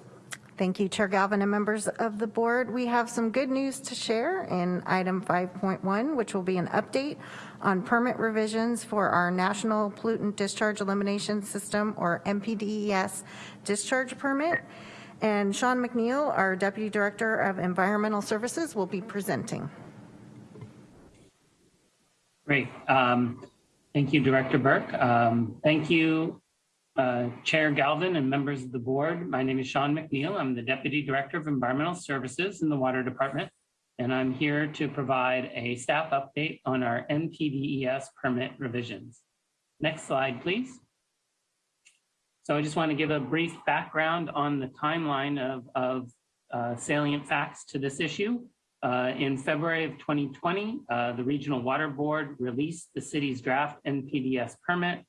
Thank you, Chair Galvin and members of the board. We have some good news to share in item 5.1, which will be an update on permit revisions for our National Pollutant Discharge Elimination System, or NPDES, discharge permit. And Sean McNeil, our Deputy Director of Environmental Services, will be presenting. Great. Um, Thank you, Director Burke. Um, Thank you, uh, Chair Galvin and members of the board. My name is Sean McNeil. I'm the Deputy Director of Environmental Services in the Water Department, and I'm here to provide a staff update on our NPDES permit revisions. Next slide, please. So I just want to give a brief background on the timeline of, of uh, salient facts to this issue. Uh, in February of 2020, uh, the Regional Water Board released the city's draft NPDES permit.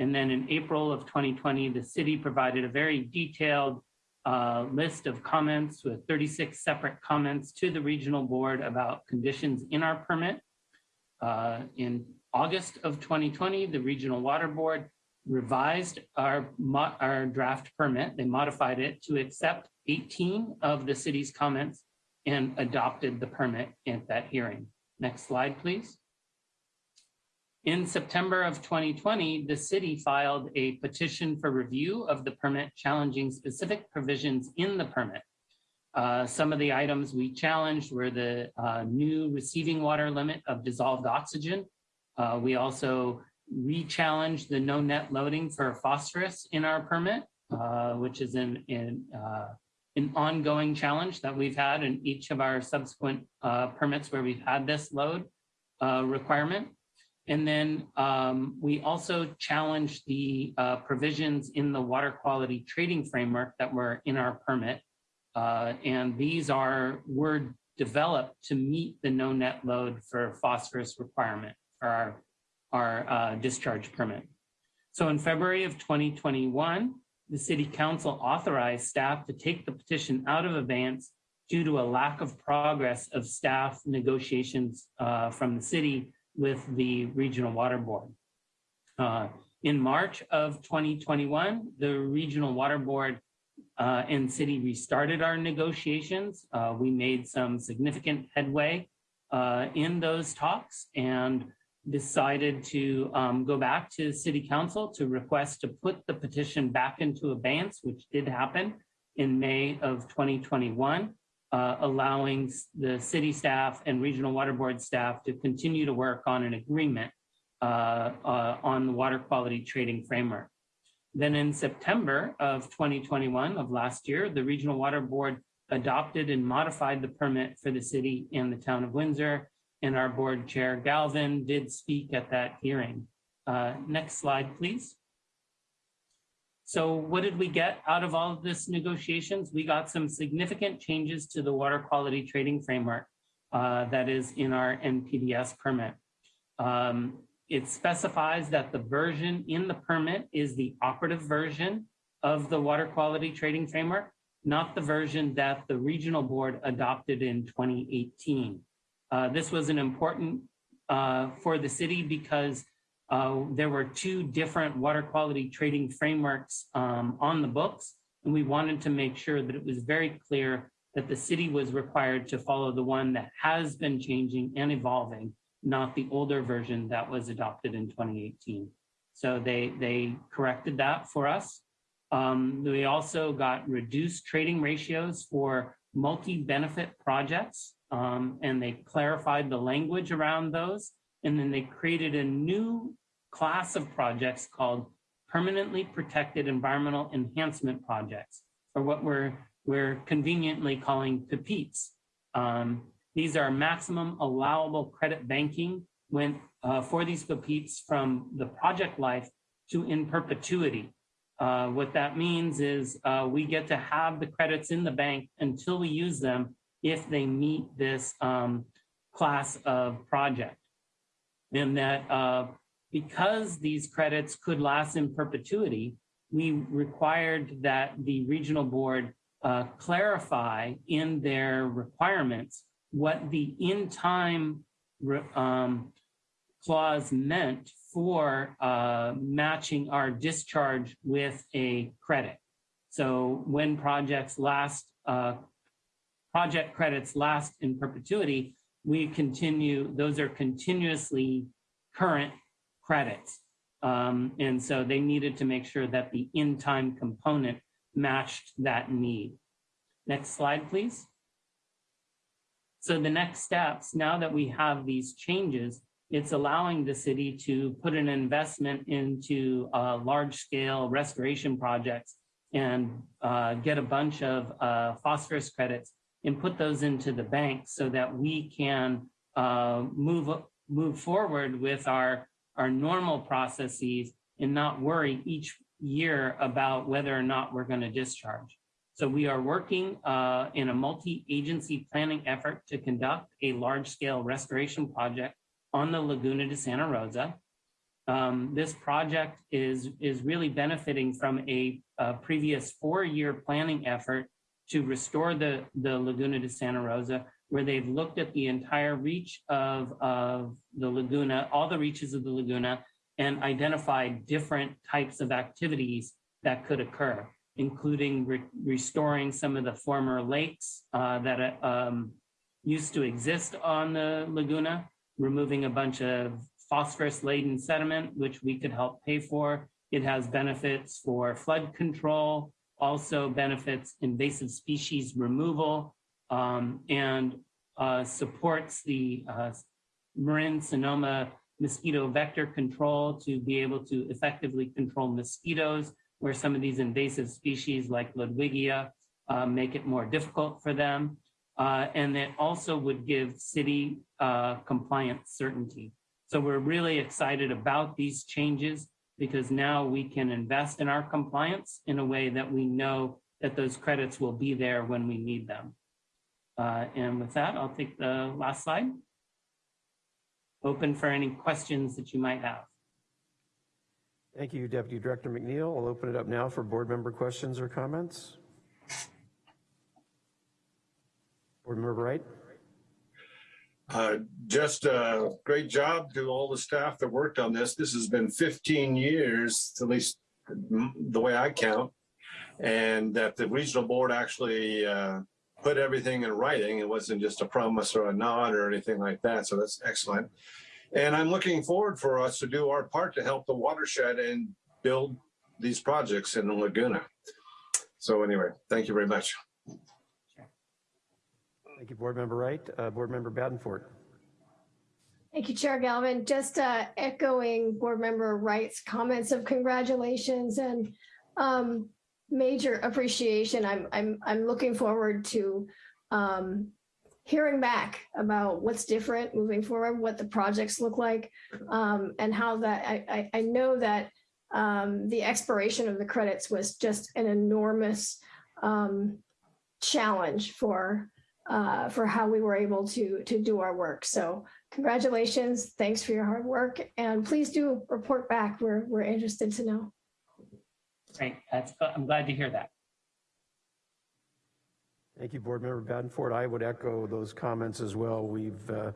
And then in April of 2020, the city provided a very detailed uh, list of comments with 36 separate comments to the Regional Board about conditions in our permit. Uh, in August of 2020, the Regional Water Board revised our, our draft permit. They modified it to accept 18 of the city's comments and adopted the permit at that hearing. Next slide, please. In September of 2020, the city filed a petition for review of the permit challenging specific provisions in the permit. Uh, some of the items we challenged were the uh, new receiving water limit of dissolved oxygen. Uh, we also re-challenged the no net loading for phosphorus in our permit, uh, which is in, in uh, an ongoing challenge that we've had in each of our subsequent uh, permits where we've had this load requirement. And then um, we also challenged the uh, provisions in the water quality trading framework that were in our permit. Uh, and these are, were developed to meet the no net load for phosphorus requirement for our, our uh, discharge permit. So in February of 2021, the city council authorized staff to take the petition out of abeyance due to a lack of progress of staff negotiations uh, from the city with the regional water board. Uh, in March of 2021, the regional water board uh, and city restarted our negotiations. Uh, we made some significant headway uh, in those talks and decided to um, go back to city council to request to put the petition back into abeyance, which did happen in May of 2021, uh, allowing the city staff and regional water board staff to continue to work on an agreement uh, uh, on the water quality trading framework. Then in September of 2021 of last year, the regional water board adopted and modified the permit for the city and the town of Windsor and our board chair Galvin did speak at that hearing. Uh, next slide, please. So what did we get out of all of this negotiations? We got some significant changes to the water quality trading framework uh, that is in our NPDES permit. Um, it specifies that the version in the permit is the operative version of the water quality trading framework, not the version that the regional board adopted in 2018. Uh, this was an important uh, for the city because uh, there were two different water quality trading frameworks um, on the books. And we wanted to make sure that it was very clear that the city was required to follow the one that has been changing and evolving not the older version that was adopted in 2018. So they, they corrected that for us. Um, we also got reduced trading ratios for multi-benefit projects, um, and they clarified the language around those. And then they created a new class of projects called permanently protected environmental enhancement projects, or what we're, we're conveniently calling PPEPs. Um, these are maximum allowable credit banking when, uh, for these PPEPs from the project life to in perpetuity. Uh, what that means is uh, we get to have the credits in the bank until we use them if they meet this um, class of project. And that uh, because these credits could last in perpetuity, we required that the regional board uh, clarify in their requirements what the in-time um, clause meant for uh, matching our discharge with a credit. So when projects last, uh, project credits last in perpetuity, we continue, those are continuously current credits. Um, and so they needed to make sure that the in-time component matched that need. Next slide, please. So the next steps, now that we have these changes, it's allowing the city to put an investment into uh, large scale restoration projects and uh, get a bunch of uh, phosphorus credits and put those into the bank so that we can uh, move, move forward with our, our normal processes and not worry each year about whether or not we're going to discharge. So we are working uh, in a multi-agency planning effort to conduct a large-scale restoration project on the Laguna de Santa Rosa. Um, this project is, is really benefiting from a, a previous four-year planning effort to restore the, the Laguna de Santa Rosa, where they've looked at the entire reach of, of the Laguna, all the reaches of the Laguna, and identified different types of activities that could occur, including re restoring some of the former lakes uh, that um, used to exist on the Laguna, removing a bunch of phosphorus laden sediment, which we could help pay for. It has benefits for flood control, also benefits invasive species removal, um, and uh, supports the uh, Marin Sonoma mosquito vector control to be able to effectively control mosquitoes, where some of these invasive species like Ludwigia uh, make it more difficult for them. Uh, and it also would give city uh, compliance certainty. So we're really excited about these changes because now we can invest in our compliance in a way that we know that those credits will be there when we need them. Uh, and with that, I'll take the last slide. Open for any questions that you might have. Thank you, Deputy Director McNeil. I'll open it up now for board member questions or comments. Board Member Wright. Uh, just a great job to all the staff that worked on this. This has been 15 years, at least the way I count, and that the regional board actually uh, put everything in writing. It wasn't just a promise or a nod or anything like that. So that's excellent. And I'm looking forward for us to do our part to help the watershed and build these projects in the Laguna. So anyway, thank you very much. Thank you, Board Member Wright. Uh, Board Member Badenford. Thank you, Chair Galvin. Just uh, echoing Board Member Wright's comments of congratulations and um, major appreciation. I'm I'm I'm looking forward to um, hearing back about what's different moving forward, what the projects look like, um, and how that I, I, I know that um, the expiration of the credits was just an enormous um, challenge for uh, for how we were able to to do our work. So congratulations, thanks for your hard work, and please do report back. We're we're interested to know. Great, that's I'm glad to hear that. Thank you, Board Member Badenford. I would echo those comments as well. We've uh,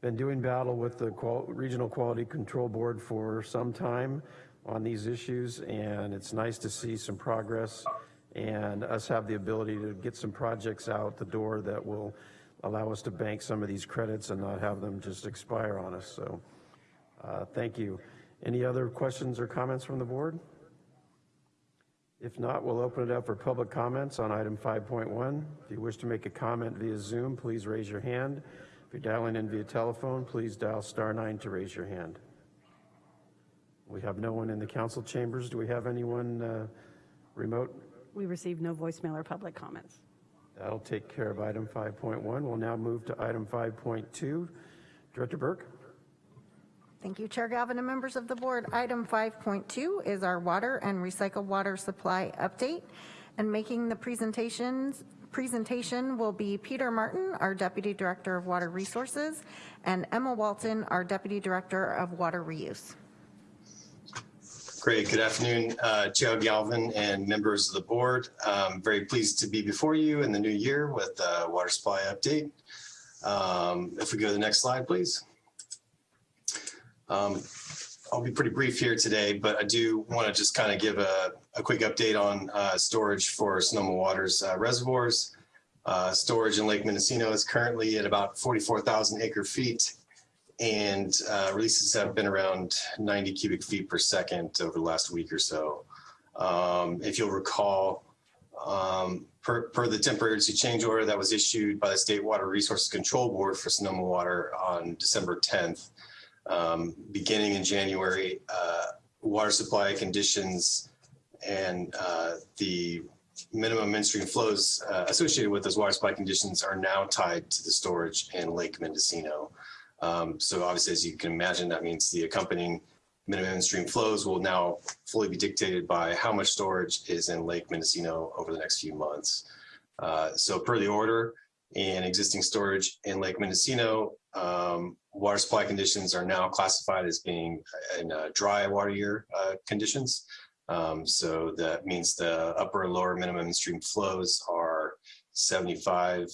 been doing battle with the Qual Regional Quality Control Board for some time on these issues, and it's nice to see some progress and us have the ability to get some projects out the door that will allow us to bank some of these credits and not have them just expire on us. So uh, thank you. Any other questions or comments from the board? If not, we'll open it up for public comments on item 5.1. If you wish to make a comment via Zoom, please raise your hand. If you're dialing in via telephone, please dial star nine to raise your hand. We have no one in the council chambers. Do we have anyone uh, remote? We received no voicemail or public comments. That'll take care of item 5.1. We'll now move to item 5.2. Director Burke? Thank you, Chair Galvin and members of the board. Item 5.2 is our water and recycled water supply update. And making the presentations, presentation will be Peter Martin, our Deputy Director of Water Resources, and Emma Walton, our Deputy Director of Water Reuse. Great. Good afternoon, uh, Chair Galvin and members of the board. Um, very pleased to be before you in the new year with the water supply update. Um, if we go to the next slide, please. Um, I'll be pretty brief here today, but I do want to just kind of give a, a quick update on uh, storage for Sonoma Waters uh, reservoirs. Uh, storage in Lake Mendocino is currently at about 44,000 acre feet and uh, releases have been around 90 cubic feet per second over the last week or so. Um, if you'll recall, um, per, per, the temporary change order that was issued by the State Water Resources Control Board for Sonoma Water on December 10th, um, beginning in January, uh, water supply conditions and uh, the minimum midstream flows uh, associated with those water supply conditions are now tied to the storage in Lake Mendocino. Um, so obviously, as you can imagine, that means the accompanying minimum stream flows will now fully be dictated by how much storage is in Lake Mendocino over the next few months. Uh, so per the order and existing storage in Lake Mendocino, um, water supply conditions are now classified as being in uh, dry water year uh, conditions. Um, so that means the upper and lower minimum stream flows are 75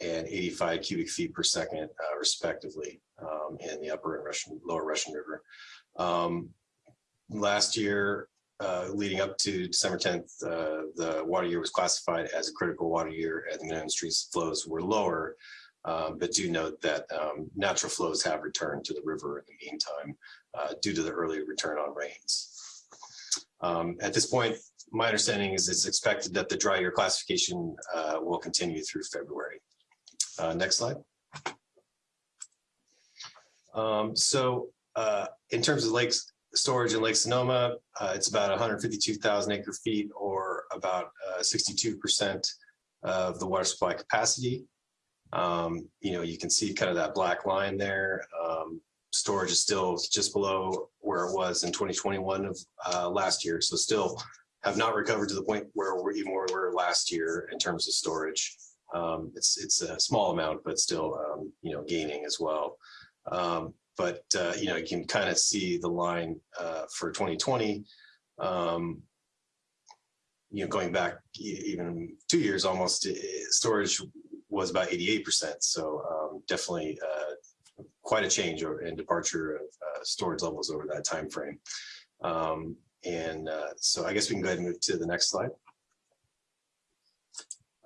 and 85 cubic feet per second, uh, respectively, um, in the upper and Russian, lower Russian River. Um, last year, uh, leading up to December 10th, uh, the water year was classified as a critical water year and the minimum stream flows were lower. Um, but do note that um, natural flows have returned to the river in the meantime uh, due to the early return on rains. Um, at this point, my understanding is it's expected that the dry year classification uh, will continue through February. Uh, next slide. Um, so uh, in terms of lakes storage in Lake Sonoma, uh, it's about 152,000 acre feet or about 62% uh, of the water supply capacity. Um, you know, you can see kind of that black line there. Um, storage is still just below where it was in 2021 of uh, last year. So still have not recovered to the point where we're even where we were last year in terms of storage. Um, it's it's a small amount, but still um, you know gaining as well. Um, but uh, you know you can kind of see the line uh, for 2020. Um, you know, going back even two years almost, storage was about 88%. So um, definitely uh, quite a change and departure of uh, storage levels over that time frame. Um, and uh, so I guess we can go ahead and move to the next slide.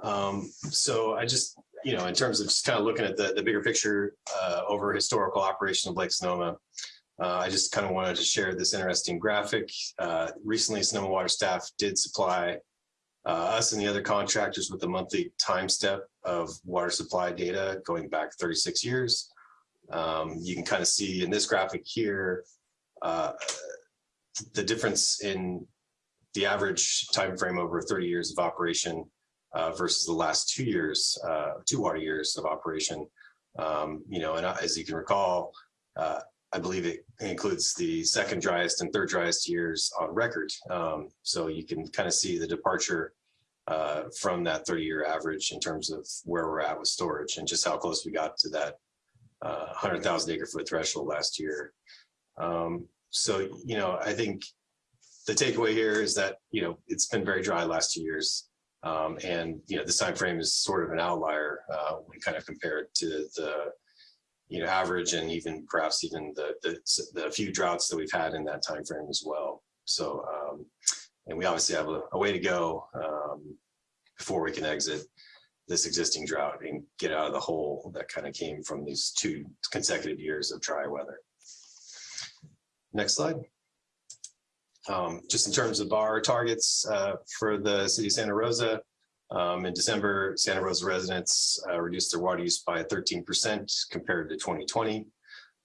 Um, so I just, you know, in terms of just kind of looking at the, the bigger picture uh, over historical operation of Lake Sonoma, uh, I just kind of wanted to share this interesting graphic. Uh, recently, Sonoma Water staff did supply us and the other contractors with a monthly time step of water supply data going back 36 years. Um, you can kind of see in this graphic here, uh, the difference in the average time frame over 30 years of operation uh, versus the last two years, uh, two water years of operation. Um, you know, and as you can recall, uh, I believe it includes the second driest and third driest years on record. Um, so you can kind of see the departure uh, from that 30 year average in terms of where we're at with storage and just how close we got to that uh, 100,000 acre foot threshold last year. Um, so, you know, I think the takeaway here is that, you know, it's been very dry last two years. Um, and you know this time frame is sort of an outlier uh, when kind of compared to the you know average and even perhaps even the, the, the few droughts that we've had in that time frame as well. So um, and we obviously have a, a way to go um, before we can exit. this existing drought and get out of the hole that kind of came from these two consecutive years of dry weather. Next slide. Um, just in terms of our targets uh, for the city of Santa Rosa, um, in December, Santa Rosa residents uh, reduced their water use by 13% compared to 2020.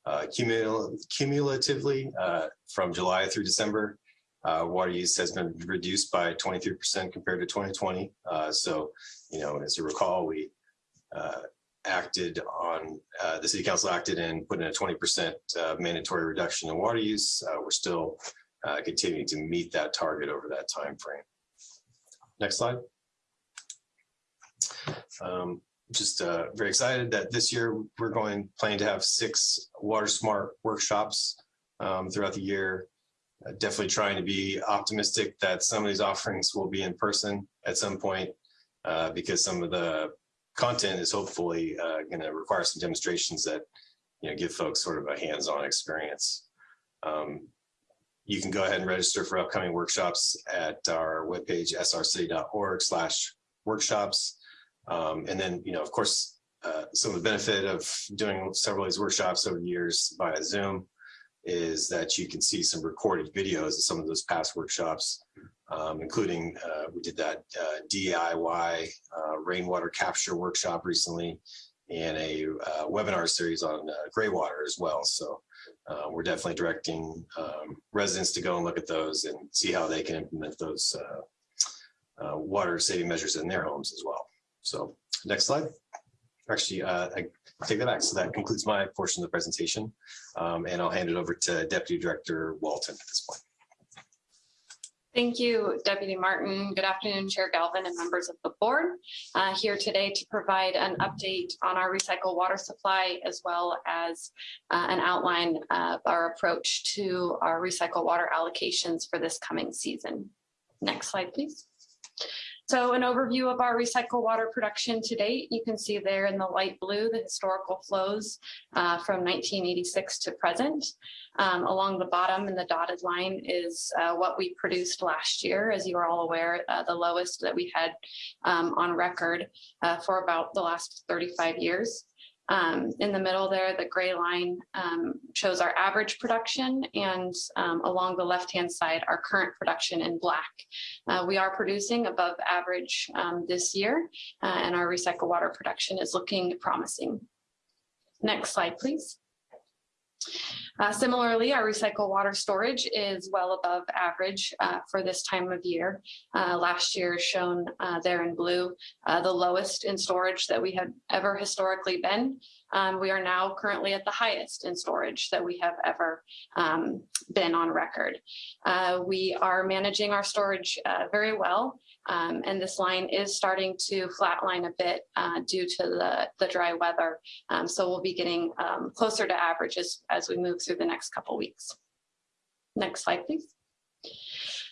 Uh, cumul cumulatively, uh, from July through December, uh, water use has been reduced by 23% compared to 2020. Uh, so, you know, as you recall, we uh, acted on, the city council acted and put in a 20% uh, mandatory reduction in water use. We're still continuing to meet that target over that time frame. Next slide. Um, just uh, very excited that this year we're going planning to have six water smart workshops um, throughout the year. Uh, definitely trying to be optimistic that some of these offerings will be in person at some point uh, because some of the content is hopefully uh, going to require some demonstrations that you know give folks sort of a hands-on experience. Um, you can go ahead and register for upcoming workshops at our webpage srcity.org slash workshops. Um, and then, you know, of course, uh, some of the benefit of doing several of these workshops over the years via Zoom is that you can see some recorded videos of some of those past workshops, um, including uh, we did that uh, DIY uh, rainwater capture workshop recently and a uh, webinar series on uh, gray water as well. So we're definitely directing um, residents to go and look at those and see how they can implement those water saving measures in their homes as well. So next slide. Actually, uh, I take that back. So that concludes my portion of the presentation. Um, and I'll hand it over to Deputy Director Walton at this point. Thank you, Deputy Martin. Good afternoon, Chair Galvin and members of the board. Uh, here today to provide an update on our recycled water supply as well as uh, an outline of our approach to our recycled water allocations for this coming season. Next slide, please. So an overview of our recycled water production to date, you can see there in the light blue, the historical flows uh, from 1986 to present. Um, along the bottom in the dotted line is uh, what we produced last year. As you are all aware, uh, the lowest that we had um, on record uh, for about the last 35 years. Um, in the middle there, the gray line um, shows our average production and um, along the left-hand side, our current production in black. Uh, we are producing above average um, this year uh, and our recycled water production is looking promising. Next slide, please. Uh, similarly, our recycled water storage is well above average uh, for this time of year. Uh, last year shown uh, there in blue, uh, the lowest in storage that we have ever historically been. Um, we are now currently at the highest in storage that we have ever um, been on record. Uh, we are managing our storage very well. Um, and this line is starting to flatline a bit uh, due to the, the dry weather. Um, so we'll be getting um, closer to averages as we move through the next couple weeks. Next slide, please.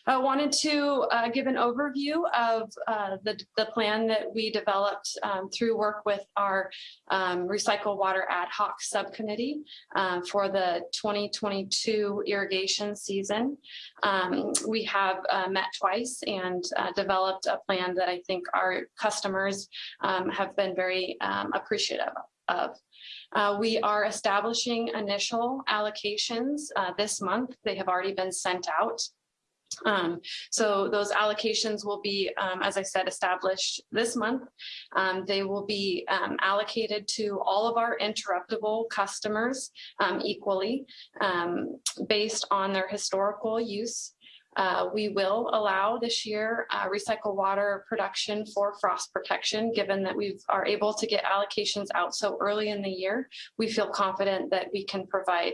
I wanted to uh, give an overview of uh, the, the plan that we developed um, through work with our um, Recycle Water Ad Hoc Subcommittee uh, for the 2022 irrigation season. Um, we have uh, met twice and uh, developed a plan that I think our customers um, have been very um, appreciative of. Uh, we are establishing initial allocations uh, this month. They have already been sent out. Um, so those allocations will be, um, as I said, established this month. Um, they will be um, allocated to all of our interruptible customers um, equally um, based on their historical use. Uh, we will allow this year uh, recycled water production for frost protection, given that we are able to get allocations out so early in the year. We feel confident that we can provide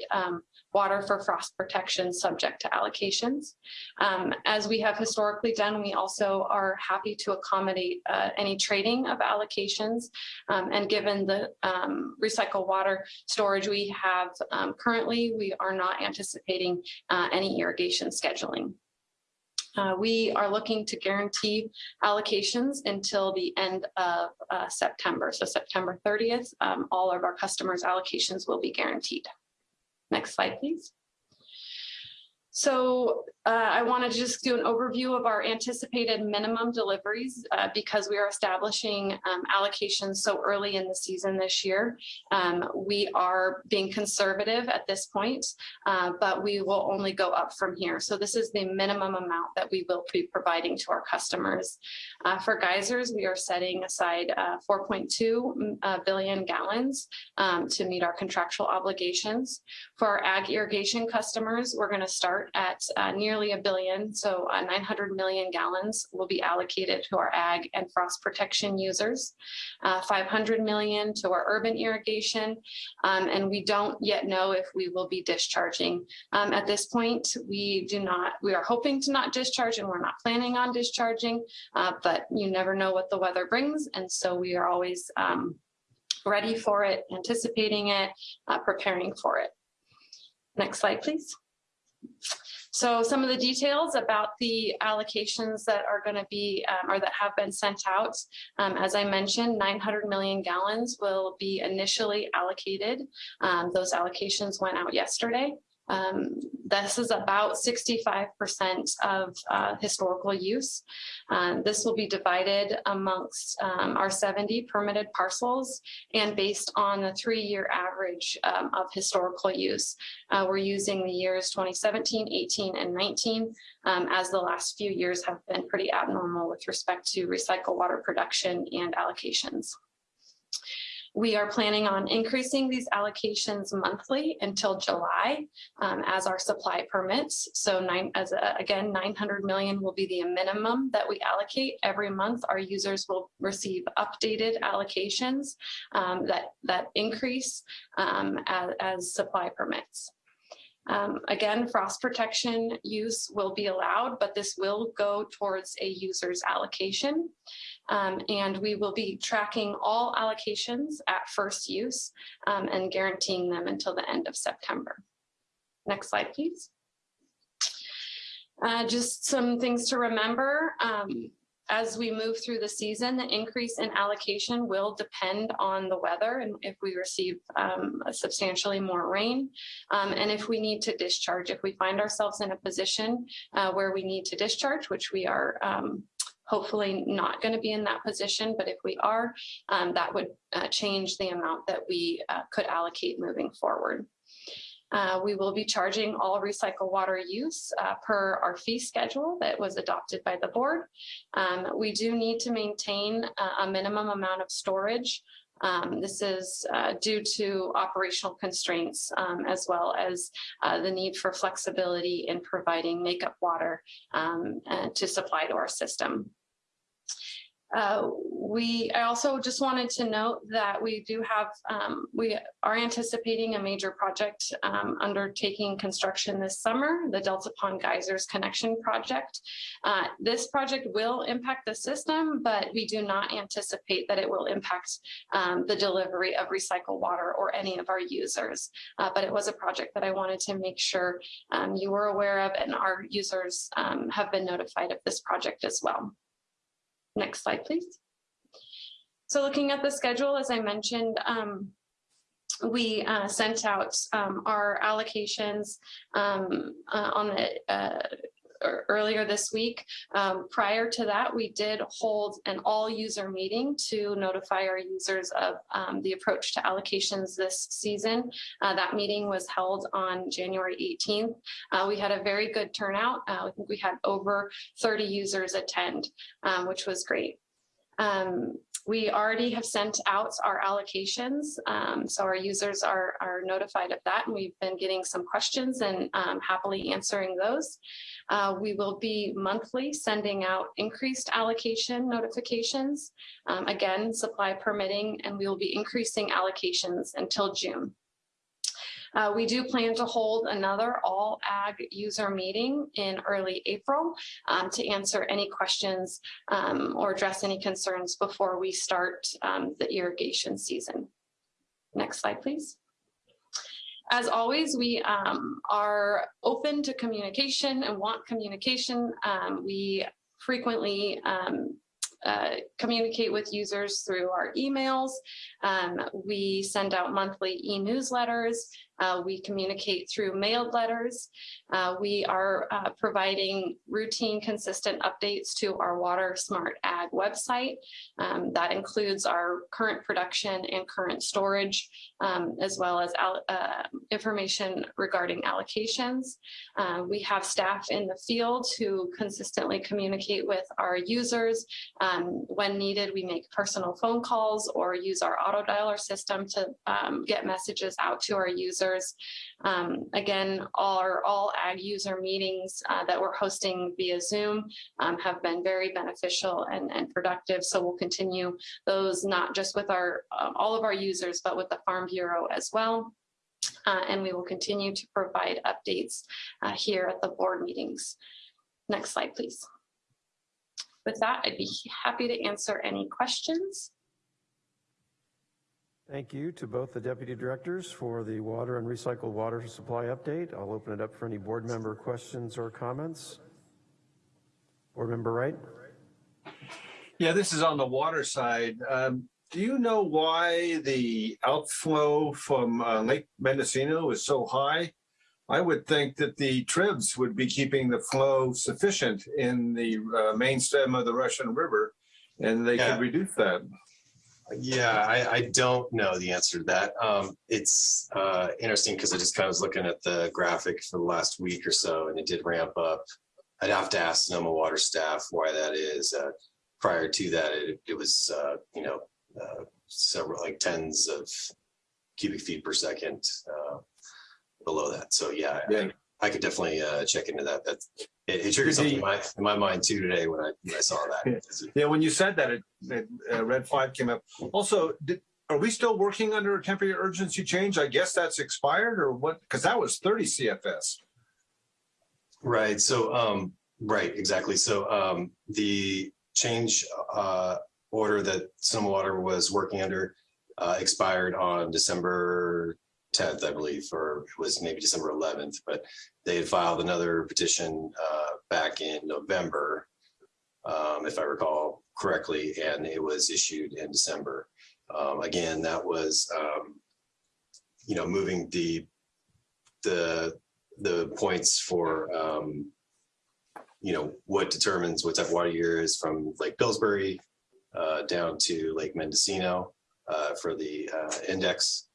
water for frost protection subject to allocations. Um, as we have historically done, we also are happy to accommodate uh, any trading of allocations. Um, and given the um, recycled water storage we have um, currently, we are not anticipating uh, any irrigation scheduling. Uh, we are looking to guarantee allocations until the end of uh, September. So September 30th, um, all of our customers' allocations will be guaranteed. Next slide, please. So uh, I want to just do an overview of our anticipated minimum deliveries uh, because we are establishing um, allocations so early in the season this year. Um, we are being conservative at this point, uh, but we will only go up from here. So this is the minimum amount that we will be providing to our customers. Uh, for geysers, we are setting aside uh, 4.2 uh, billion gallons um, to meet our contractual obligations. For our ag irrigation customers, we're going to at uh, nearly a billion, so uh, 900 million gallons will be allocated to our ag and frost protection users, uh, 500 million to our urban irrigation, um, and we don't yet know if we will be discharging. Um, at this point, we do not, we are hoping to not discharge and we're not planning on discharging, uh, but you never know what the weather brings, and so we are always um, ready for it, anticipating it, uh, preparing for it. Next slide, please. So some of the details about the allocations that are going to be um, or that have been sent out. Um, as I mentioned, 900 million gallons will be initially allocated. Um, those allocations went out yesterday. Um, this is about 65% of uh, historical use. Um, this will be divided amongst um, our 70 permitted parcels and based on the three-year average um, of historical use. Uh, we're using the years 2017, 18, and 19 um, as the last few years have been pretty abnormal with respect to recycled water production and allocations. We are planning on increasing these allocations monthly until July um, as our supply permits. So nine, as a, again, 900 million will be the minimum that we allocate every month. Our users will receive updated allocations um, that, that increase um, as, as supply permits. Um, again, frost protection use will be allowed, but this will go towards a user's allocation. Um, and we will be tracking all allocations at first use um, and guaranteeing them until the end of September. Next slide, please. Uh, just some things to remember. Um, as we move through the season, the increase in allocation will depend on the weather and if we receive um, substantially more rain. Um, and if we need to discharge, if we find ourselves in a position uh, where we need to discharge, which we are um, hopefully not going to be in that position, but if we are, um, that would uh, change the amount that we uh, could allocate moving forward. Uh, we will be charging all recycled water use uh, per our fee schedule that was adopted by the board. Um, we do need to maintain a minimum amount of storage. Um, this is uh, due to operational constraints um, as well as uh, the need for flexibility in providing makeup water um, to supply to our system. Uh, we, I also just wanted to note that we do have, um, we are anticipating a major project um, undertaking construction this summer, the Delta Pond Geysers Connection Project. Uh, this project will impact the system, but we do not anticipate that it will impact um, the delivery of recycled water or any of our users. Uh, but it was a project that I wanted to make sure um, you were aware of and our users um, have been notified of this project as well. Next slide, please. So looking at the schedule, as I mentioned, um, we uh, sent out um, our allocations um, uh, on the uh, earlier this week. Um, prior to that, we did hold an all user meeting to notify our users of um, the approach to allocations this season. Uh, that meeting was held on January 18th. Uh, we had a very good turnout. Uh, I think we had over 30 users attend, um, which was great. Um, we already have sent out our allocations, um, so our users are, are notified of that, and we've been getting some questions and um, happily answering those. Uh, we will be monthly sending out increased allocation notifications, um, again, supply permitting, and we will be increasing allocations until June. Uh, we do plan to hold another all ag user meeting in early April um, to answer any questions um, or address any concerns before we start um, the irrigation season. Next slide, please. As always, we um, are open to communication and want communication. Um, we frequently um, uh, communicate with users through our emails. Um, we send out monthly e-newsletters Uh, We communicate through mailed letters. Uh, We are uh, providing routine, consistent updates to our Water Smart Ag website. Um, That includes our current production and current storage, um, as well as uh, information regarding allocations. Uh, We have staff in the field who consistently communicate with our users. Um, When needed, we make personal phone calls or use our auto dialer system to um, get messages out to our users. Um, Again, our all ag user meetings uh, that we're hosting via Zoom um, have been very beneficial and, and productive. So we'll continue those not just with our, uh, all of our users, but with the Farm Bureau as well. Uh, and we will continue to provide updates uh, here at the board meetings. Next slide, please. With that, I'd be happy to answer any questions. Thank you to both the deputy directors for the water and recycled water supply update. I'll open it up for any board member questions or comments. Board member Wright? Yeah, this is on the water side. Um, do you know why the outflow from uh, Lake Mendocino is so high? I would think that the tribs would be keeping the flow sufficient in the uh, main stem of the Russian River, and they Yeah. could reduce that. Yeah, I, I don't know the answer to that. Um, it's uh, interesting because I just kind of was looking at the graphic for the last week or so, and it did ramp up. I'd have to ask Sonoma Water staff why that is. Uh, prior to that, it, it was uh, you know uh, several like tens of cubic feet per second uh, below that. So yeah, Yeah. I, I could definitely uh, check into that. That's it, it triggered something in my, in my mind too today when I when I saw that. Yeah, when you said that, it, it uh, red five came up. Also, did, are we still working under a temporary urgency change? I guess that's expired or what? Because that was 30 CFS. Right. So, um, right, exactly. So, um, the change, uh, order that Sonoma Water was working under, uh, expired on December tenth, I believe, or it was maybe December eleventh, but they had filed another petition, uh, back in November, um, if I recall correctly, and it was issued in December. Um, again, that was, um, you know, moving the, the, the points for, um, you know, what determines what type of water year is from Lake Pillsbury uh, down to Lake Mendocino uh, for the uh, index,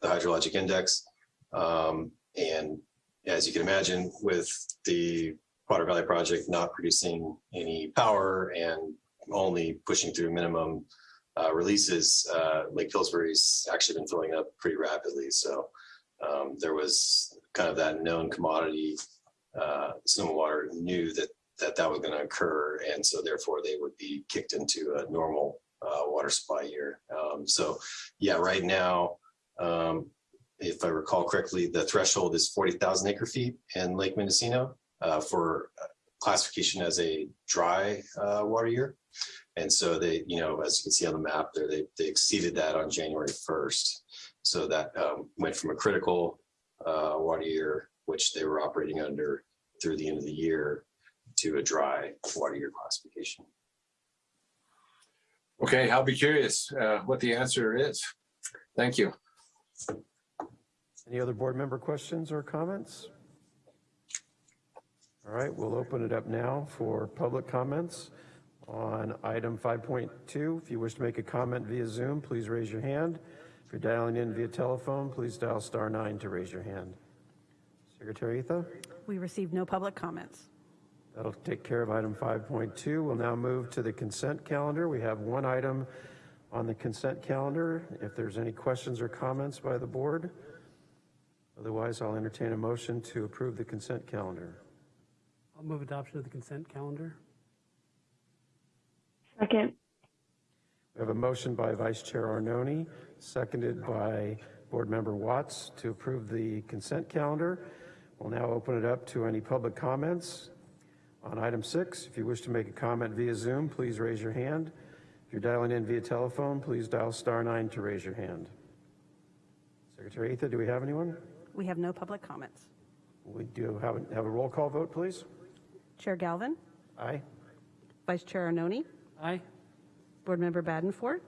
the hydrologic index. Um, and as you can imagine, with the Potter Valley project not producing any power and only pushing through minimum uh, releases, uh, Lake Pillsbury's actually been filling up pretty rapidly. So um, there was kind of that known commodity. Uh, Sonoma Water knew that that that was going to occur, and so therefore they would be kicked into a normal uh, water supply year. Um, so, yeah, right now, um, if I recall correctly, the threshold is forty thousand acre feet in Lake Mendocino uh, for classification as a dry uh, water year. And so they, you know, as you can see on the map there, they, they exceeded that on January 1st. So that um, went from a critical uh, water year, which they were operating under through the end of the year, to a dry water year classification. Okay, I'll be curious uh, what the answer is. Thank you. Any other board member questions or comments? All right, we'll open it up now for public comments on item 5.2. If you wish to make a comment via Zoom, please raise your hand. If you're dialing in via telephone, please dial star nine to raise your hand. Secretary Etha? We received no public comments. That'll take care of item 5.2. We'll now move to the consent calendar. We have one item on the consent calendar. If there's any questions or comments by the board, otherwise I'll entertain a motion to approve the consent calendar. I'll move adoption of the consent calendar. Second. We have a motion by Vice Chair Arnone, seconded by Board Member Watts to approve the consent calendar. We'll now open it up to any public comments. On item six, if you wish to make a comment via Zoom, please raise your hand. If you're dialing in via telephone, please dial star nine to raise your hand. Secretary Etha, do we have anyone? We have no public comments. We do have, a- have a roll call vote, please. Chair Galvin, Aye. Vice Chair Arnone, Aye. Board Member Badenford,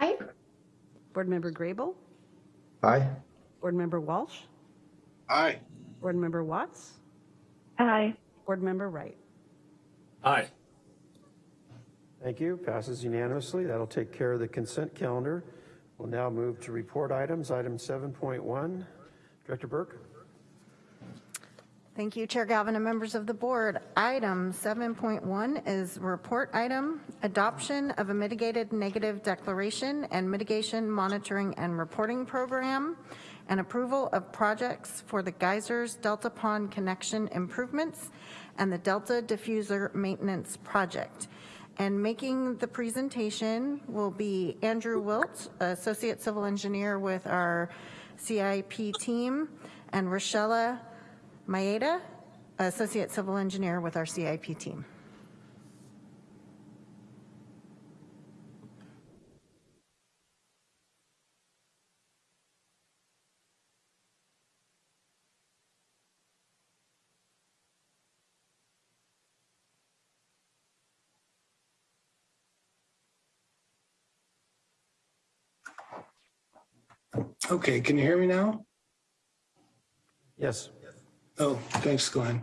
Aye. Board Member Grable, Aye. Board Member Walsh? Aye. Board Member Watts? Aye. Board Member Wright? Aye. Thank you. Passes unanimously. That'll take care of the consent calendar. We'll now move to report items. Item 7.1. Director Burke? Thank you, Chair Galvin and members of the board. Item 7.1 is report item, adoption of a mitigated negative declaration and mitigation monitoring and reporting program, and approval of projects for the geysers Delta Pond connection improvements and the Delta diffuser maintenance project. And making the presentation will be Andrew Wilt, Associate Civil Engineer with our CIP team, and Rochella Maeda, Associate Civil Engineer with our CIP team. Okay, can you hear me now? Yes. Oh, thanks, Glenn.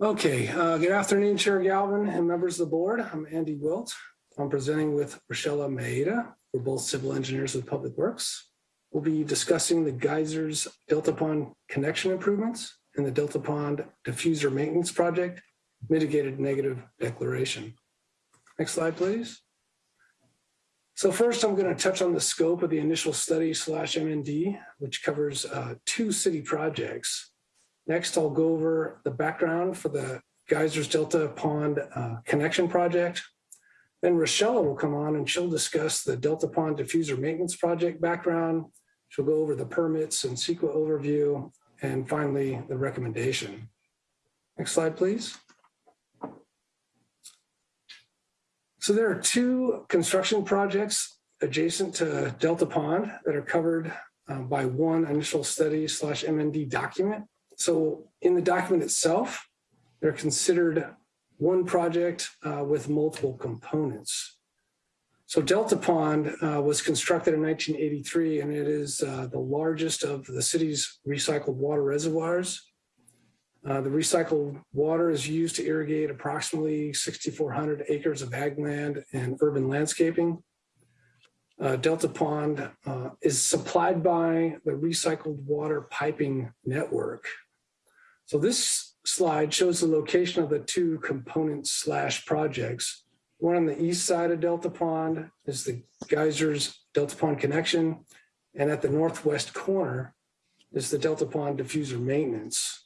Okay, uh, good afternoon, Chair Galvin and members of the board. I'm Andy Wilt. I'm presenting with Rochella Maeda. We're both civil engineers with Public Works. We'll be discussing the geysers Delta Pond connection improvements and the Delta Pond diffuser maintenance project mitigated negative declaration. Next slide, please. So first, I'm going to touch on the scope of the initial study slash MND, which covers uh, two city projects. Next, I'll go over the background for the Geysers Delta Pond uh, connection project. Then Rochella will come on and she'll discuss the Delta Pond diffuser maintenance project background. She'll go over the permits and CEQA overview, and finally, the recommendation. Next slide, please. So there are two construction projects adjacent to Delta Pond that are covered uh, by one initial study slash MND document. So in the document itself, they're considered one project uh, with multiple components. So Delta Pond uh, was constructed in 1983, and it is uh, the largest of the city's recycled water reservoirs. Uh, the recycled water is used to irrigate approximately 6,400 acres of ag land and urban landscaping. Uh, Delta Pond uh, is supplied by the recycled water piping network. So this slide shows the location of the two components slash projects. One on the east side of Delta Pond is the geysers Delta Pond connection. And at the northwest corner is the Delta Pond diffuser maintenance.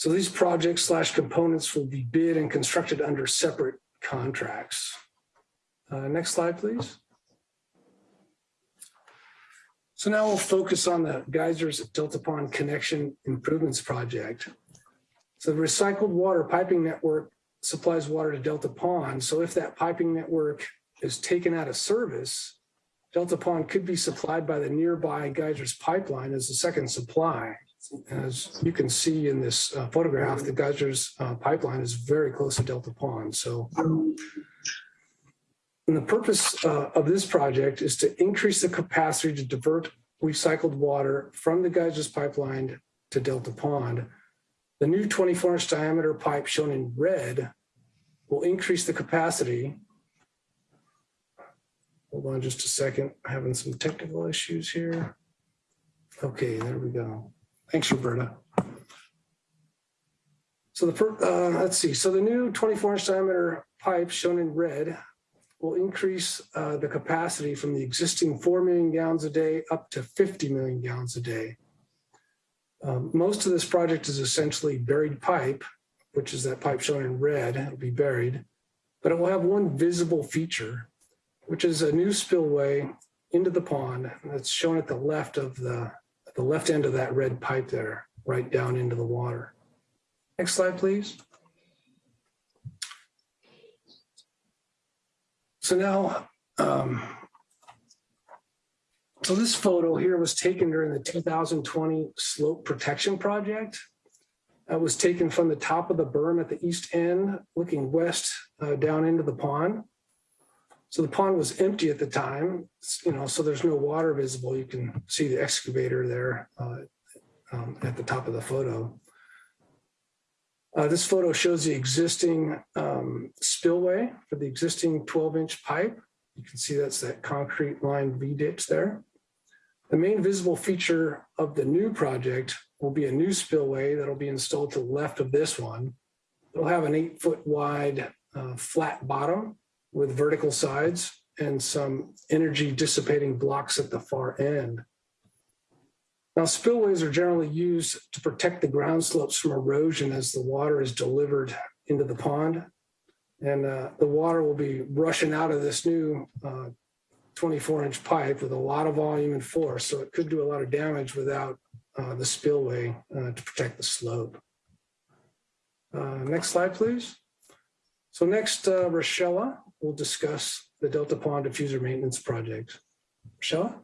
So these projects slash components will be bid and constructed under separate contracts. Uh, next slide, please. So now we'll focus on the geysers Delta Pond connection improvements project. So the recycled water piping network supplies water to Delta Pond. So if that piping network is taken out of service, Delta Pond could be supplied by the nearby geysers pipeline as a second supply. As you can see in this uh, photograph, the geysers uh, pipeline is very close to Delta Pond. So and the purpose uh, of this project is to increase the capacity to divert recycled water from the geysers pipeline to Delta Pond. The new 24 inch diameter pipe shown in red will increase the capacity. Hold on just a second, having some technical issues here. Okay, there we go. Thanks, Roberta. So the, uh, let's see, so the new 24 inch diameter pipe shown in red will increase uh, the capacity from the existing 4 million gallons a day up to 50 million gallons a day. Um, most of this project is essentially buried pipe, which is that pipe shown in red, it'll be buried, but it will have one visible feature, which is a new spillway into the pond that's shown at the left of the, the left end of that red pipe there, right down into the water. Next slide, please. So now, um, so this photo here was taken during the 2020 slope protection project. It was taken from the top of the berm at the east end, looking west uh, down into the pond. So the pond was empty at the time, you know, so there's no water visible. You can see the excavator there uh, um, at the top of the photo. Uh, This photo shows the existing um, spillway for the existing 12-inch pipe. You can see that's that concrete lined V-dips there. The main visible feature of the new project will be a new spillway that'll be installed to the left of this one. It'll have an eight foot wide uh, flat bottom with vertical sides and some energy dissipating blocks at the far end. Now spillways are generally used to protect the ground slopes from erosion as the water is delivered into the pond. And uh, the water will be rushing out of this new uh, 24 inch pipe with a lot of volume and force. So it could do a lot of damage without uh, the spillway uh, to protect the slope. Uh, next slide, please. So next, uh, Rochella will discuss the Delta Pond Diffuser Maintenance Project. Rochella?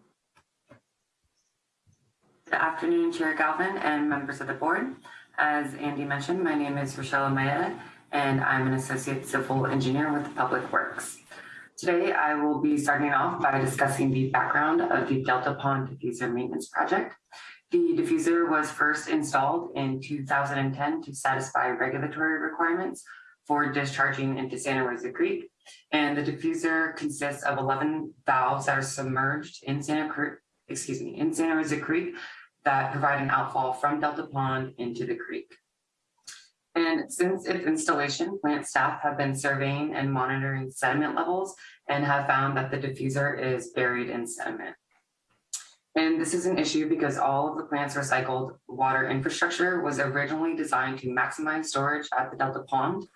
Good afternoon, Chair Galvin and members of the board. As Andy mentioned, my name is Rochelle Maeda, and I'm an associate civil engineer with Public Works. Today, I will be starting off by discussing the background of the Delta Pond Diffuser Maintenance Project. The diffuser was first installed in 2010 to satisfy regulatory requirements for discharging into Santa Rosa Creek. And the diffuser consists of 11 valves that are submerged in Santa Cruz, excuse me, in Santa Rosa Creek that provide an outfall from Delta Pond into the creek. And since its installation, plant staff have been surveying and monitoring sediment levels and have found that the diffuser is buried in sediment. And this is an issue because all of the plant's recycled water infrastructure was originally designed to maximize storage at the Delta Pond.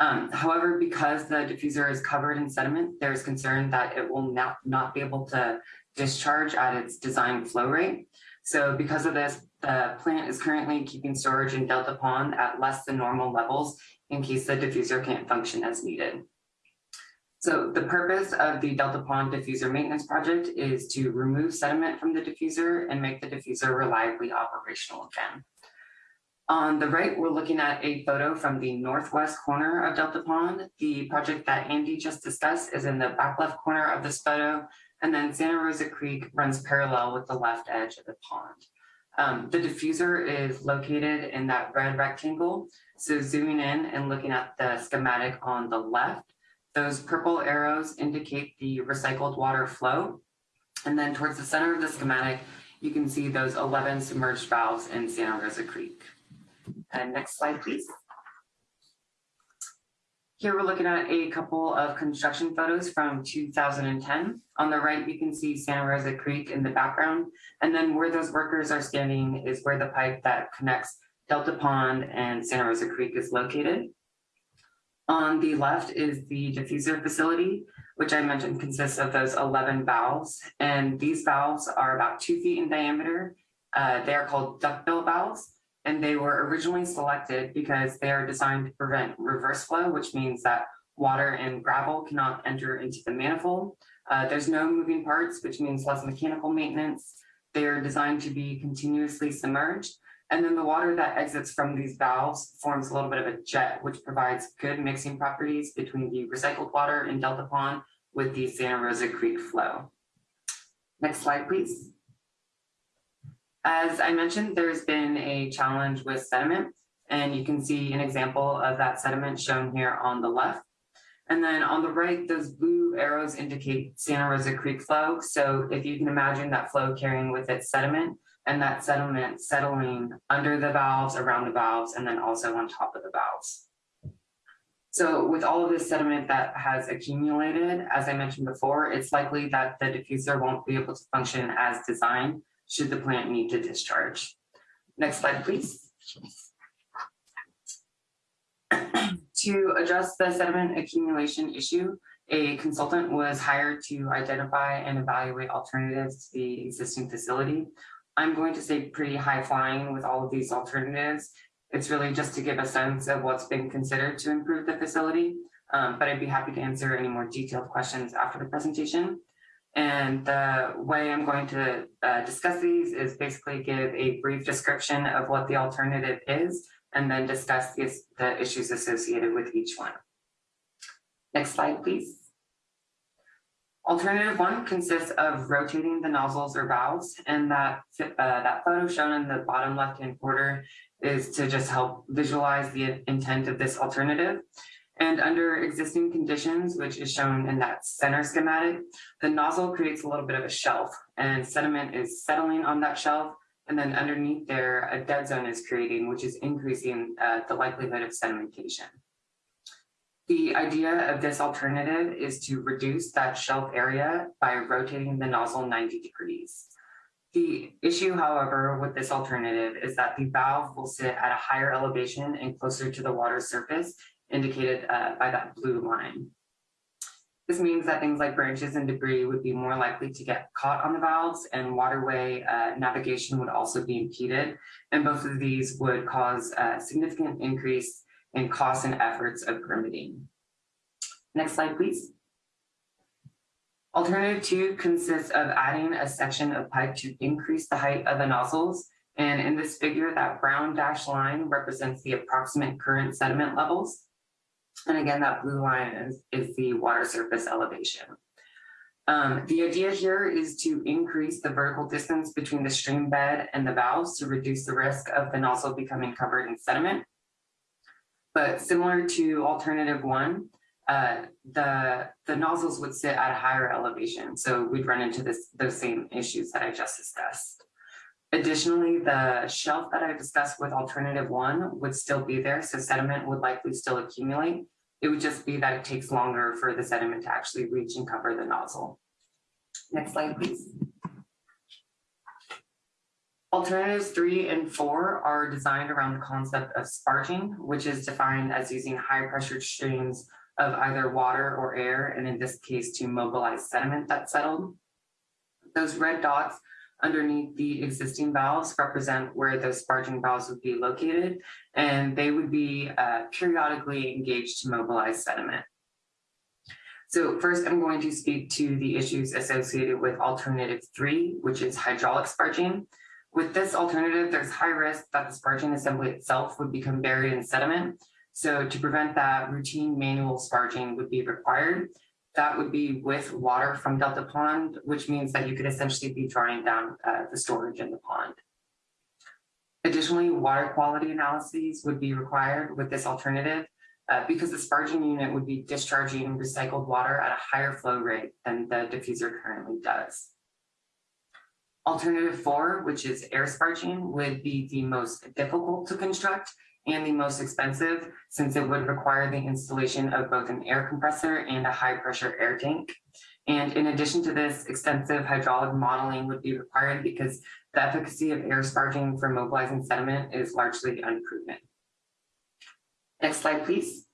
Um, however, because the diffuser is covered in sediment, there's concern that it will not, not be able to discharge at its design flow rate. So because of this, the plant is currently keeping storage in Delta Pond at less than normal levels in case the diffuser can't function as needed. So the purpose of the Delta Pond Diffuser Maintenance Project is to remove sediment from the diffuser and make the diffuser reliably operational again. On the right, we're looking at a photo from the northwest corner of Delta Pond. The project that Andy just discussed is in the back left corner of this photo, and then Santa Rosa Creek runs parallel with the left edge of the pond. Um, the diffuser is located in that red rectangle. So zooming in and looking at the schematic on the left, those purple arrows indicate the recycled water flow. And then towards the center of the schematic, you can see those 11 submerged valves in Santa Rosa Creek. And next slide, please. Here we're looking at a couple of construction photos from 2010. On the right, you can see Santa Rosa Creek in the background. And then where those workers are standing is where the pipe that connects Delta Pond and Santa Rosa Creek is located. On the left is the diffuser facility, which I mentioned consists of those 11 valves. And these valves are about two feet in diameter. Uh, they are called duckbill valves and they were originally selected because they are designed to prevent reverse flow, which means that water and gravel cannot enter into the manifold. Uh, there's no moving parts, which means less mechanical maintenance. They are designed to be continuously submerged. And then the water that exits from these valves forms a little bit of a jet, which provides good mixing properties between the recycled water in Delta Pond with the Santa Rosa Creek flow. Next slide, please. As I mentioned, there's been a challenge with sediment, and you can see an example of that sediment shown here on the left. And then on the right, those blue arrows indicate Santa Rosa Creek flow. So if you can imagine that flow carrying with it sediment and that sediment settling under the valves, around the valves, and then also on top of the valves. So with all of this sediment that has accumulated, as I mentioned before, it's likely that the diffuser won't be able to function as designed should the plant need to discharge. Next slide, please. *clears throat* to address the sediment accumulation issue, a consultant was hired to identify and evaluate alternatives to the existing facility. I'm going to say pretty high flying with all of these alternatives. It's really just to give a sense of what's been considered to improve the facility, um, but I'd be happy to answer any more detailed questions after the presentation. And the way I'm going to uh, discuss these is basically give a brief description of what the alternative is, and then discuss the, the issues associated with each one. Next slide, please. Alternative one consists of rotating the nozzles or valves, and that, uh, that photo shown in the bottom left-hand corner is to just help visualize the intent of this alternative. And under existing conditions, which is shown in that center schematic, the nozzle creates a little bit of a shelf and sediment is settling on that shelf. And then underneath there, a dead zone is creating, which is increasing uh, the likelihood of sedimentation. The idea of this alternative is to reduce that shelf area by rotating the nozzle 90 degrees. The issue, however, with this alternative is that the valve will sit at a higher elevation and closer to the water surface, indicated uh, by that blue line. This means that things like branches and debris would be more likely to get caught on the valves and waterway uh, navigation would also be impeded. And both of these would cause a significant increase in costs and efforts of permitting. Next slide, please. Alternative two consists of adding a section of pipe to increase the height of the nozzles. And in this figure, that brown dashed line represents the approximate current sediment levels. And again, that blue line is, is the water surface elevation. Um, the idea here is to increase the vertical distance between the stream bed and the valves to reduce the risk of the nozzle becoming covered in sediment. But similar to alternative one, uh, the, the nozzles would sit at a higher elevation. So we'd run into this, those same issues that I just discussed. Additionally, the shelf that I discussed with alternative one would still be there. So sediment would likely still accumulate. It would just be that it takes longer for the sediment to actually reach and cover the nozzle. Next slide, please. Alternatives three and four are designed around the concept of sparging, which is defined as using high pressure streams of either water or air, and in this case, to mobilize sediment that's settled. Those red dots underneath the existing valves represent where those sparging valves would be located, and they would be uh, periodically engaged to mobilize sediment. So first, I'm going to speak to the issues associated with alternative three, which is hydraulic sparging. With this alternative, there's high risk that the sparging assembly itself would become buried in sediment. So to prevent that, routine manual sparging would be required. That would be with water from Delta Pond, which means that you could essentially be drawing down uh, the storage in the pond. Additionally, water quality analyses would be required with this alternative uh, because the sparging unit would be discharging recycled water at a higher flow rate than the diffuser currently does. Alternative four, which is air sparging, would be the most difficult to construct and the most expensive since it would require the installation of both an air compressor and a high pressure air tank. And in addition to this, extensive hydraulic modeling would be required because the efficacy of air sparging for mobilizing sediment is largely unproven. Next slide, please.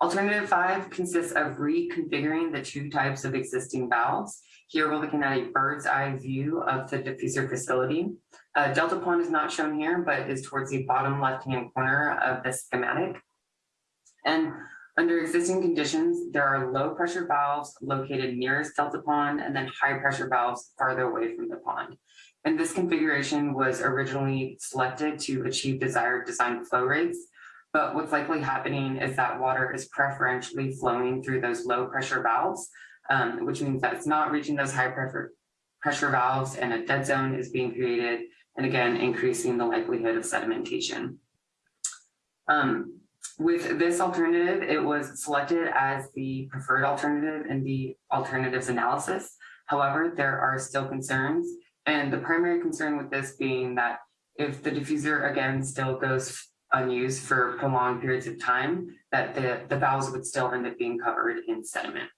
Alternative five consists of reconfiguring the two types of existing valves. Here we're looking at a bird's eye view of the diffuser facility. Uh, Delta Pond is not shown here, but is towards the bottom left-hand corner of the schematic. And under existing conditions, there are low pressure valves located nearest Delta Pond and then high pressure valves farther away from the pond. And this configuration was originally selected to achieve desired design flow rates. But what's likely happening is that water is preferentially flowing through those low pressure valves, um, which means that it's not reaching those high pressure, pressure valves and a dead zone is being created and again, increasing the likelihood of sedimentation. Um, with this alternative, it was selected as the preferred alternative in the alternatives analysis. However, there are still concerns, and the primary concern with this being that if the diffuser again still goes unused for prolonged periods of time, that the, the valves would still end up being covered in sediment.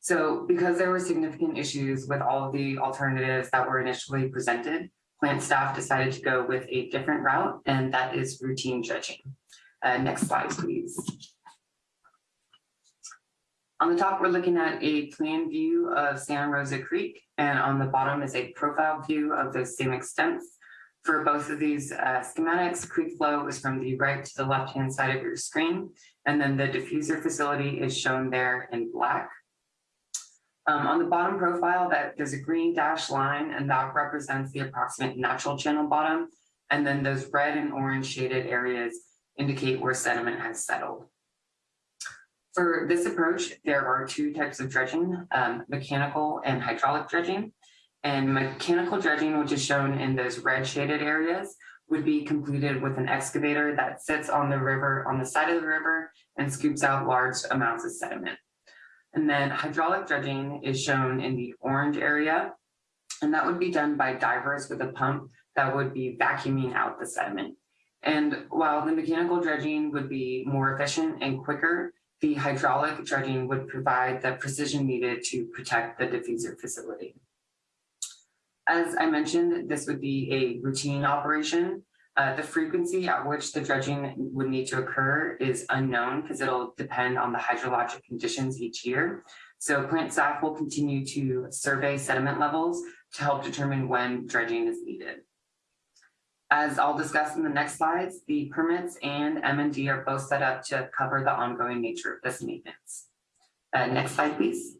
So because there were significant issues with all of the alternatives that were initially presented, plant staff decided to go with a different route, and that is routine dredging. Uh, next slide, please. On the top, we're looking at a plan view of Santa Rosa Creek, and on the bottom is a profile view of those same extents. For both of these uh, schematics, creek flow is from the right to the left-hand side of your screen, and then the diffuser facility is shown there in black. Um, on the bottom profile, that there's a green dashed line, and that represents the approximate natural channel bottom. And then those red and orange shaded areas indicate where sediment has settled. For this approach, there are two types of dredging, um, mechanical and hydraulic dredging. And mechanical dredging, which is shown in those red shaded areas, would be completed with an excavator that sits on the river, on the side of the river and scoops out large amounts of sediment. And then hydraulic dredging is shown in the orange area. And that would be done by divers with a pump that would be vacuuming out the sediment. And while the mechanical dredging would be more efficient and quicker, the hydraulic dredging would provide the precision needed to protect the diffuser facility. As I mentioned, this would be a routine operation. Uh, the frequency at which the dredging would need to occur is unknown because it'll depend on the hydrologic conditions each year. So plant staff will continue to survey sediment levels to help determine when dredging is needed. As I'll discuss in the next slides, the permits and MND are both set up to cover the ongoing nature of this maintenance. Uh, next slide, please.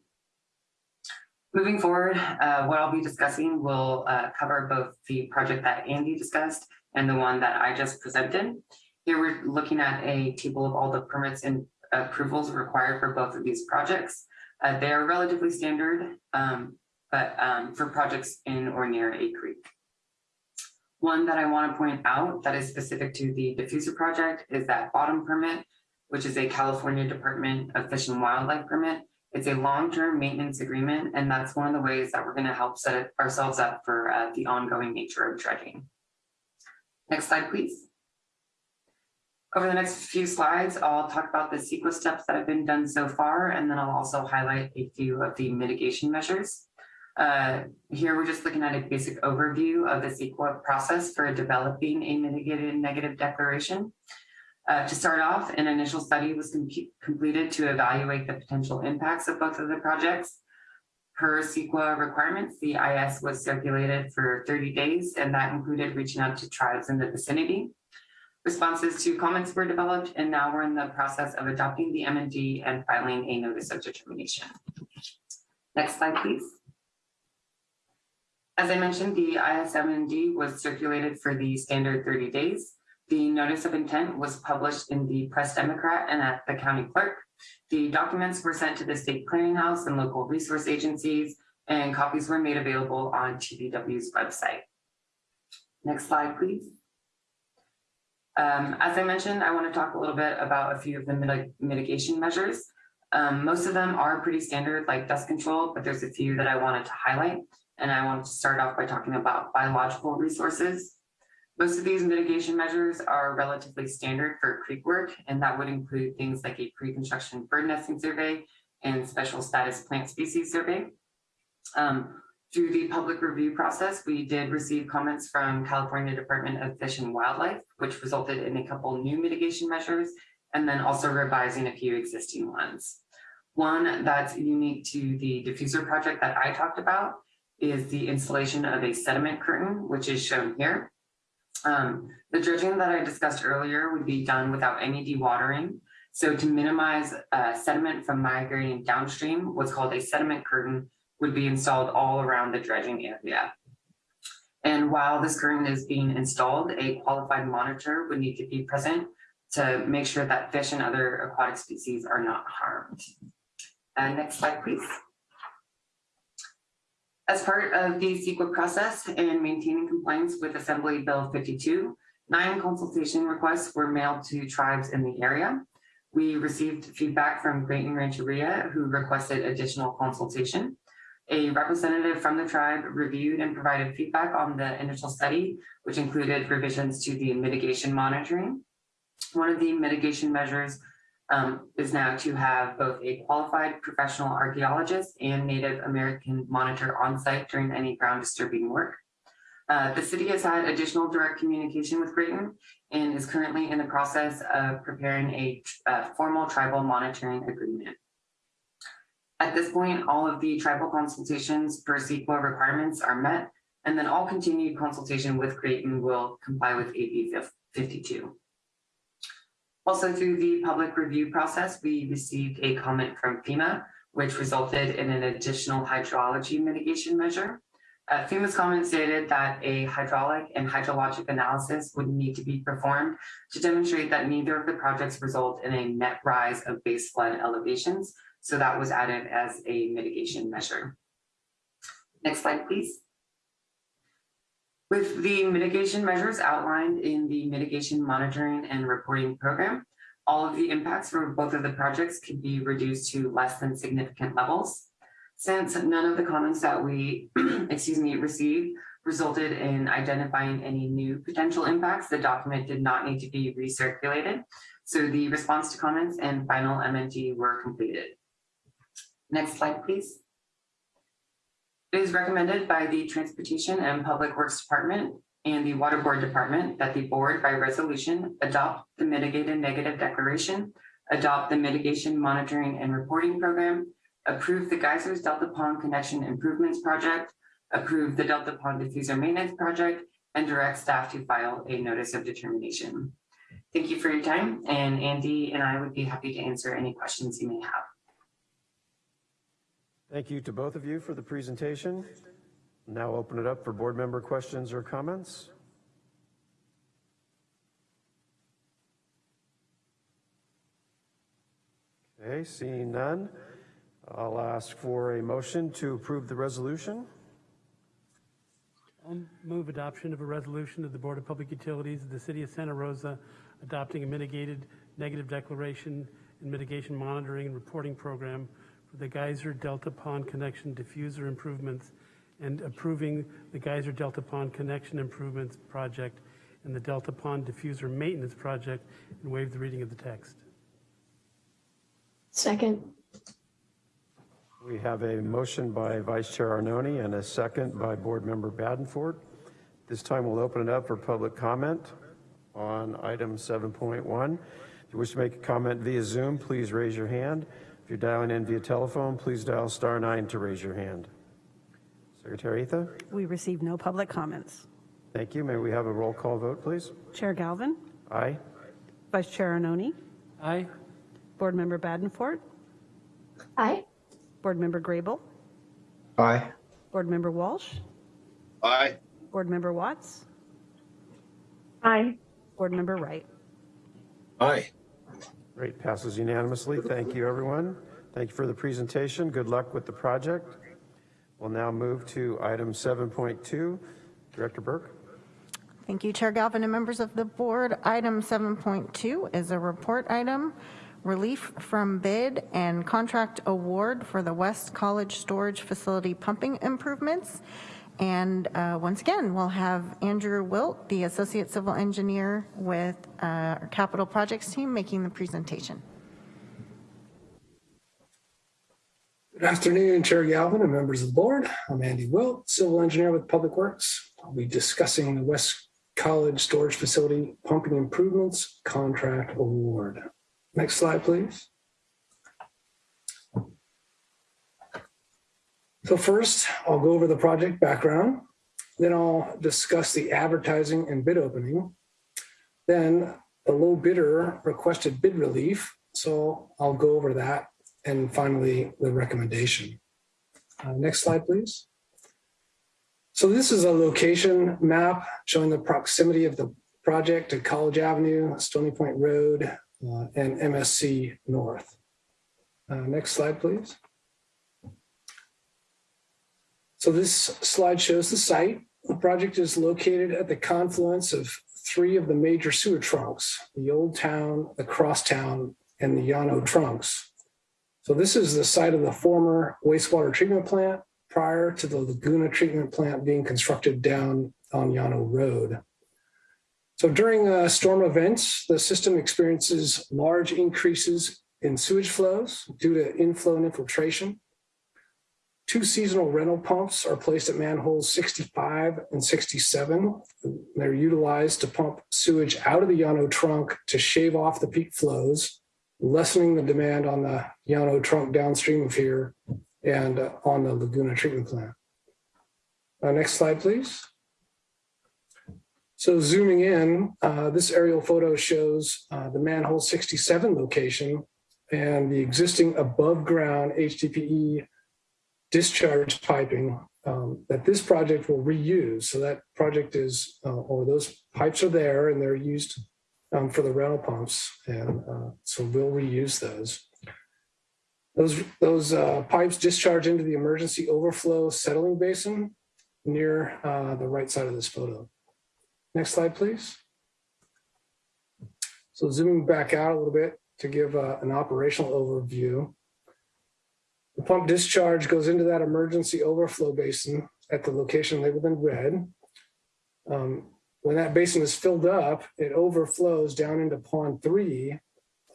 Moving forward, uh, what I'll be discussing will uh, cover both the project that Andy discussed and the one that I just presented. Here we're looking at a table of all the permits and approvals required for both of these projects. Uh, they are relatively standard, um, but um, for projects in or near a creek. One that I want to point out that is specific to the diffuser project is that bottom permit, which is a California Department of Fish and Wildlife permit. It's a long-term maintenance agreement, and that's one of the ways that we're going to help set ourselves up for uh, the ongoing nature of dredging. Next slide, please. Over the next few slides, I'll talk about the CEQA steps that have been done so far, and then I'll also highlight a few of the mitigation measures. Uh, here we're just looking at a basic overview of the CEQA process for developing a mitigated negative declaration. Uh, to start off, an initial study was com completed to evaluate the potential impacts of both of the projects. Per CEQA requirements, the IS was circulated for 30 days, and that included reaching out to tribes in the vicinity. Responses to comments were developed, and now we're in the process of adopting the MND and filing a notice of determination. Next slide, please. As I mentioned, the IS ISMND was circulated for the standard 30 days. The notice of intent was published in the Press Democrat and at the county clerk. The documents were sent to the state clearinghouse and local resource agencies, and copies were made available on TVW's website. Next slide, please. Um, as I mentioned, I want to talk a little bit about a few of the mit mitigation measures. Um, most of them are pretty standard, like dust control, but there's a few that I wanted to highlight. And I wanted to start off by talking about biological resources. Most of these mitigation measures are relatively standard for creek work, and that would include things like a pre-construction bird nesting survey and special status plant species survey. Um, through the public review process, we did receive comments from California Department of Fish and Wildlife, which resulted in a couple new mitigation measures, and then also revising a few existing ones. One that's unique to the diffuser project that I talked about is the installation of a sediment curtain, which is shown here. Um, the dredging that I discussed earlier would be done without any dewatering. So to minimize uh, sediment from migrating downstream, what's called a sediment curtain would be installed all around the dredging area. And while this curtain is being installed, a qualified monitor would need to be present to make sure that fish and other aquatic species are not harmed. Uh, next slide, please. As part of the CEQA process and maintaining compliance with Assembly Bill 52, nine consultation requests were mailed to tribes in the area. We received feedback from Graton Rancheria, who requested additional consultation. A representative from the tribe reviewed and provided feedback on the initial study, which included revisions to the mitigation monitoring. One of the mitigation measures um, is now to have both a qualified professional archaeologist and Native American monitor on site during any ground disturbing work. Uh, the city has had additional direct communication with Graton and is currently in the process of preparing a uh, formal tribal monitoring agreement. At this point, all of the tribal consultations per CEQA requirements are met, and then all continued consultation with Graton will comply with AB 52. Also through the public review process, we received a comment from FEMA, which resulted in an additional hydrology mitigation measure. Uh, FEMA's comment stated that a hydraulic and hydrologic analysis would need to be performed to demonstrate that neither of the projects result in a net rise of base flood elevations. So that was added as a mitigation measure. Next slide, please. With the mitigation measures outlined in the mitigation monitoring and reporting program, all of the impacts for both of the projects could be reduced to less than significant levels. Since none of the comments that we, *clears throat* excuse me, received resulted in identifying any new potential impacts, the document did not need to be recirculated. So the response to comments and final MND were completed. Next slide, please. It is recommended by the Transportation and Public Works Department and the Water Board Department that the board by resolution adopt the mitigated negative declaration, adopt the mitigation monitoring and reporting program, approve the Geysers Delta Pond Connection Improvements Project, approve the Delta Pond Diffuser Maintenance Project, and direct staff to file a notice of determination. Thank you for your time, and Andy and I would be happy to answer any questions you may have. Thank you to both of you for the presentation. Now open it up for board member questions or comments. Okay, seeing none, I'll ask for a motion to approve the resolution. I'll move adoption of a resolution of the Board of Public Utilities of the City of Santa Rosa adopting a mitigated negative declaration and mitigation monitoring and reporting program for the Geyser Delta Pond Connection diffuser improvements and approving the Geyser Delta Pond Connection Improvements Project and the Delta Pond Diffuser Maintenance Project and waive the reading of the text. Second. We have a motion by Vice Chair Arnone and a second by Board Member Badenford. This time we'll open it up for public comment on item 7.1. If you wish to make a comment via Zoom, please raise your hand. If you're dialing in via telephone, please dial star nine to raise your hand. Secretary Etha? We received no public comments. Thank you. May we have a roll call vote, please? Chair Galvin, Aye. Vice Chair Arnone, Aye. Board Member Badenford, Aye. Board Member Grable, Aye. Board Member Walsh, Aye. Board Member Watts, Aye. Board Member Wright. Aye. Great, passes unanimously. Thank you, everyone. Thank you for the presentation. Good luck with the project. We'll now move to item 7.2. Director Burke? Thank you, Chair Galvin and members of the board. Item 7.2 is a report item, relief from bid and contract award for the West College Storage Facility pumping improvements. And uh, once again, we'll have Andrew Wilt, the Associate Civil Engineer with uh, our Capital Projects team, making the presentation. Good afternoon, Chair Galvin and members of the board. I'm Andy Wilt, Civil Engineer with Public Works. I'll be discussing the West College Storage Facility Pumping Improvements Contract Award. Next slide, please. So first, I'll go over the project background. Then I'll discuss the advertising and bid opening. Then the low bidder requested bid relief. So I'll go over that. And finally, the recommendation. Uh, next slide, please. So this is a location map showing the proximity of the project to College Avenue, Stony Point Road, uh, and MSC North. Uh, next slide, please. So this slide shows the site. The project is located at the confluence of three of the major sewer trunks, the Old Town, the Crosstown, and the Llano trunks. So this is the site of the former wastewater treatment plant prior to the Laguna treatment plant being constructed down on Llano Road. So during uh, storm events, the system experiences large increases in sewage flows due to inflow and infiltration. Two seasonal rental pumps are placed at manholes 65 and 67. They're utilized to pump sewage out of the Llano trunk to shave off the peak flows, lessening the demand on the Llano trunk downstream of here and uh, on the Laguna treatment plant. Uh, next slide, please. So zooming in, uh, this aerial photo shows uh, the manhole 67 location and the existing above ground HDPE discharge piping um, that this project will reuse. So that project is, uh, or those pipes are there and they're used um, for the rental pumps. And uh, so we'll reuse those. Those, those uh, pipes discharge into the emergency overflow settling basin near uh, the right side of this photo. Next slide, please. So zooming back out a little bit to give uh, an operational overview. The pump discharge goes into that emergency overflow basin at the location labeled in red. Um, when that basin is filled up, it overflows down into pond three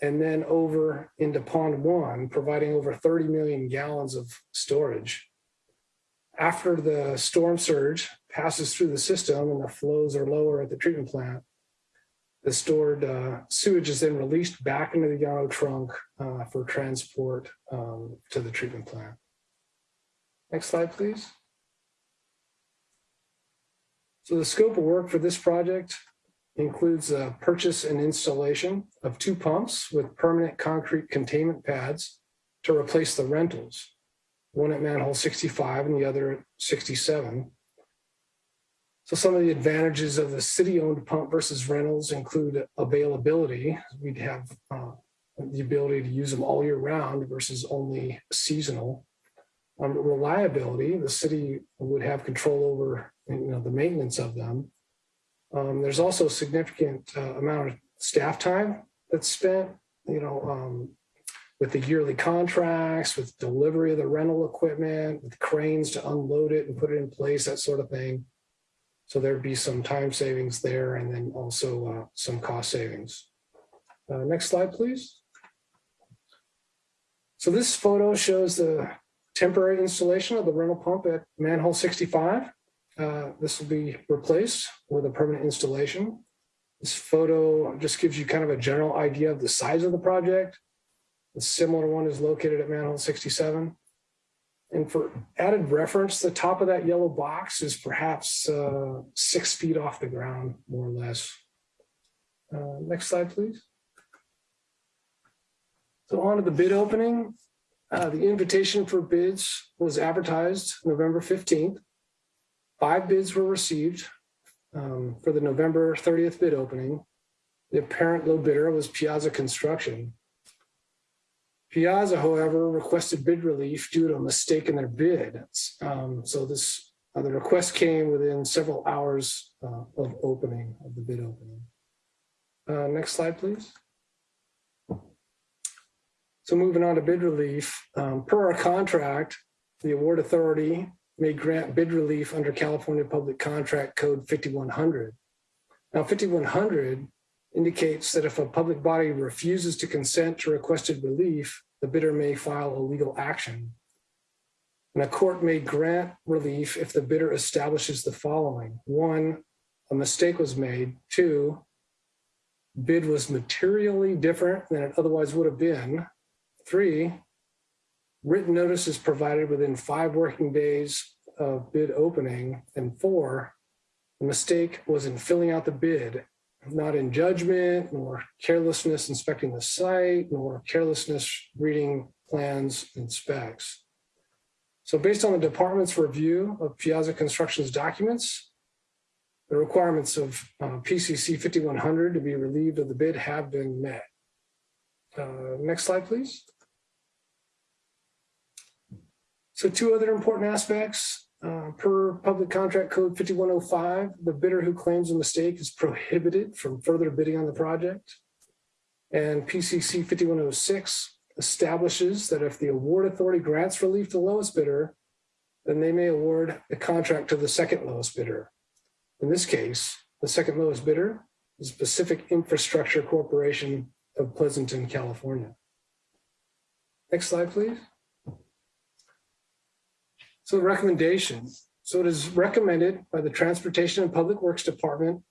and then over into pond one, providing over 30 million gallons of storage. After the storm surge passes through the system and the flows are lower at the treatment plant, the stored uh, sewage is then released back into the Llano trunk uh, for transport um, to the treatment plant. Next slide, please. So the scope of work for this project includes a purchase and installation of two pumps with permanent concrete containment pads to replace the rentals, one at manhole 65 and the other at 67. So some of the advantages of the city-owned pump versus rentals include availability. We'd have uh, the ability to use them all year round versus only seasonal. Um, reliability, the city would have control over you know, the maintenance of them. Um, there's also a significant uh, amount of staff time that's spent, you know, um, with the yearly contracts, with delivery of the rental equipment, with cranes to unload it and put it in place, that sort of thing. So there'd be some time savings there and then also uh, some cost savings. Uh, next slide, please. So this photo shows the temporary installation of the rental pump at manhole 65. Uh, this will be replaced with a permanent installation. This photo just gives you kind of a general idea of the size of the project. A similar one is located at manhole 67. And for added reference, the top of that yellow box is perhaps uh, six feet off the ground, more or less. Uh, next slide, please. So on to the bid opening. Uh, the invitation for bids was advertised November 15th. Five bids were received um, for the November 30th bid opening. The apparent low bidder was Piazza Construction. Piazza, however, requested bid relief due to a mistake in their bid. Um, so this uh, the request came within several hours uh, of opening of the bid opening. Uh, next slide, please. So moving on to bid relief, um, per our contract, the award authority may grant bid relief under California Public Contract Code 5100. Now 5100 indicates that if a public body refuses to consent to requested relief, the bidder may file a legal action. And a court may grant relief if the bidder establishes the following. One, a mistake was made. Two, bid was materially different than it otherwise would have been. Three, written notice is provided within five working days of bid opening. And four, the mistake was in filling out the bid not in judgment, nor carelessness inspecting the site, nor carelessness reading plans and specs. So based on the department's review of Piazza Construction's documents, the requirements of uh, PCC 5100 to be relieved of the bid have been met. Uh, next slide, please. So two other important aspects uh, per Public Contract Code 5105, the bidder who claims a mistake is prohibited from further bidding on the project. And PCC 5106 establishes that if the award authority grants relief to the lowest bidder, then they may award the contract to the second lowest bidder. In this case, the second lowest bidder is Pacific Infrastructure Corporation of Pleasanton, California. Next slide, please. So the recommendation. So it is recommended by the Transportation and Public Works Department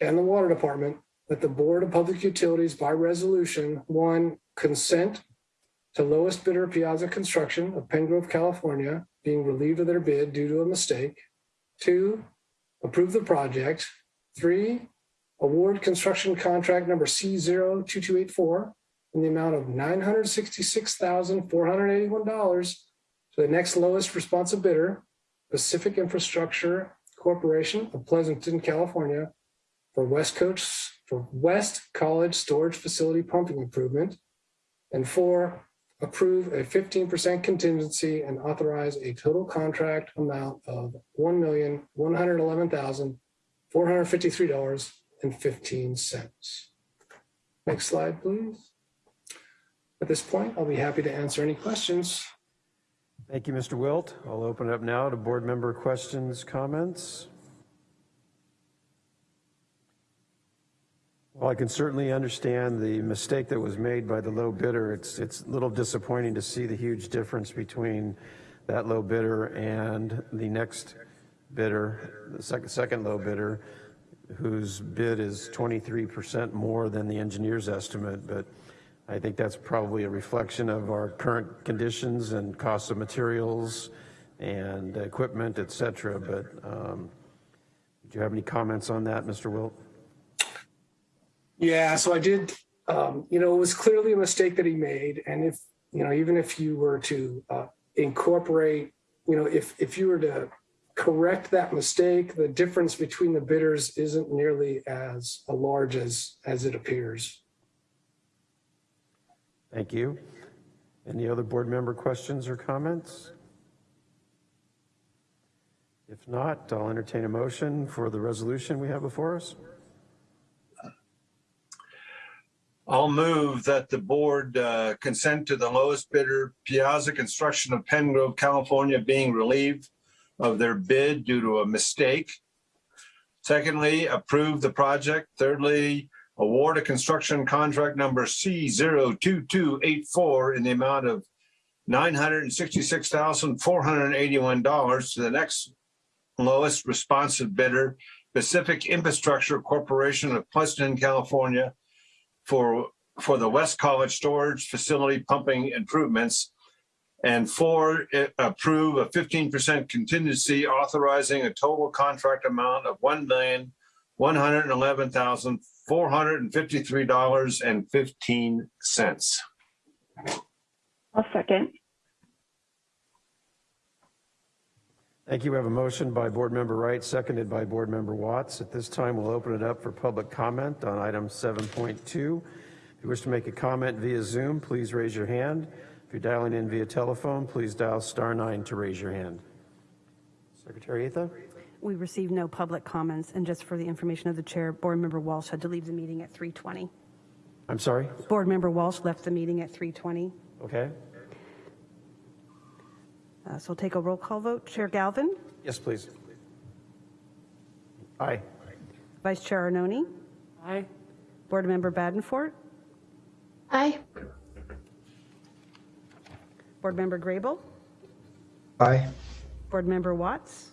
and the Water Department that the Board of Public Utilities by resolution, one, consent to lowest bidder Piazza Construction of Penngrove, California, being relieved of their bid due to a mistake. Two, approve the project. Three, award construction contract number C02284 in the amount of $966,481 the next lowest responsive bidder Pacific Infrastructure Corporation of Pleasanton, California for West Coast, for West College Storage Facility pumping improvement. And four, approve a 15% contingency and authorize a total contract amount of $1,111,453.15. Next slide, please. At this point, I'll be happy to answer any questions. Thank you, Mr. Wilt. I'll open it up now to board member questions, comments. Well, I can certainly understand the mistake that was made by the low bidder. It's, it's a little disappointing to see the huge difference between that low bidder and the next bidder, the second, second low bidder, whose bid is 23% more than the engineer's estimate. But I think that's probably a reflection of our current conditions and cost of materials and equipment, et cetera. But um, do you have any comments on that, Mr. Wilt? Yeah, so I did, um, you know, it was clearly a mistake that he made. And if, you know, even if you were to uh, incorporate, you know, if, if you were to correct that mistake, the difference between the bidders isn't nearly as large as, as it appears. Thank you. Any other board member questions or comments? If not, I'll entertain a motion for the resolution we have before us. I'll move that the board uh, consent to the lowest bidder, Piazza Construction of Penngrove, California, being relieved of their bid due to a mistake. Secondly, approve the project. Thirdly, award a construction contract number C02284 in the amount of $966,481 to the next lowest responsive bidder, Pacific Infrastructure Corporation of Pleasanton, California, for, for the West College Storage Facility pumping improvements. And four, approve a 15% contingency authorizing a total contract amount of $1,111,453.15. I'll second. Thank you. We have a motion by Board Member Wright, seconded by Board Member Watts. At this time, we'll open it up for public comment on item 7.2. If you wish to make a comment via Zoom, please raise your hand. If you're dialing in via telephone, please dial star nine to raise your hand. Secretary Atha? We received no public comments, and just for the information of the chair, Board Member Walsh had to leave the meeting at 3:20. I'm sorry? Board Member Walsh left the meeting at 3:20. Okay. Uh, So we'll take a roll call vote. Chair Galvin? Yes, please. Aye. Vice Chair Arnone? Aye. Board Member Badenfort? Aye. Board Member Grable? Aye. Board Member Watts?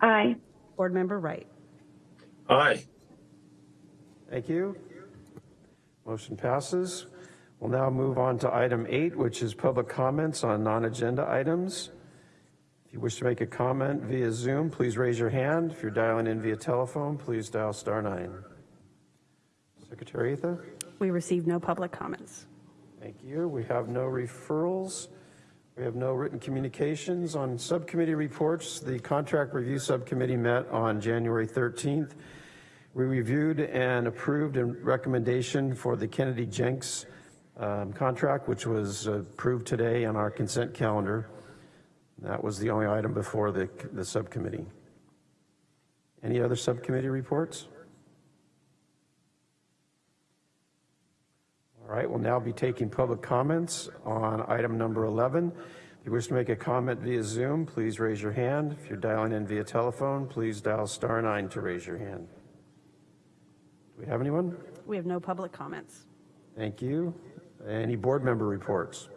Aye. Board Member Wright? Aye. Thank you. Motion passes. We'll now move on to item eight, which is public comments on non-agenda items. If you wish to make a comment via Zoom, please raise your hand. If you're dialing in via telephone, please dial star nine. Secretary Atha? We received no public comments. Thank you. We have no referrals. We have no written communications. On subcommittee reports, the Contract Review Subcommittee met on January 13th. We reviewed and approved a recommendation for the Kennedy Jenks um, contract, which was approved today on our consent calendar. That was the only item before the, the subcommittee. Any other subcommittee reports? All right, we'll now be taking public comments on item number 11. If you wish to make a comment via Zoom, please raise your hand. If you're dialing in via telephone, please dial star nine to raise your hand. Do we have anyone? We have no public comments. Thank you. Any board member reports?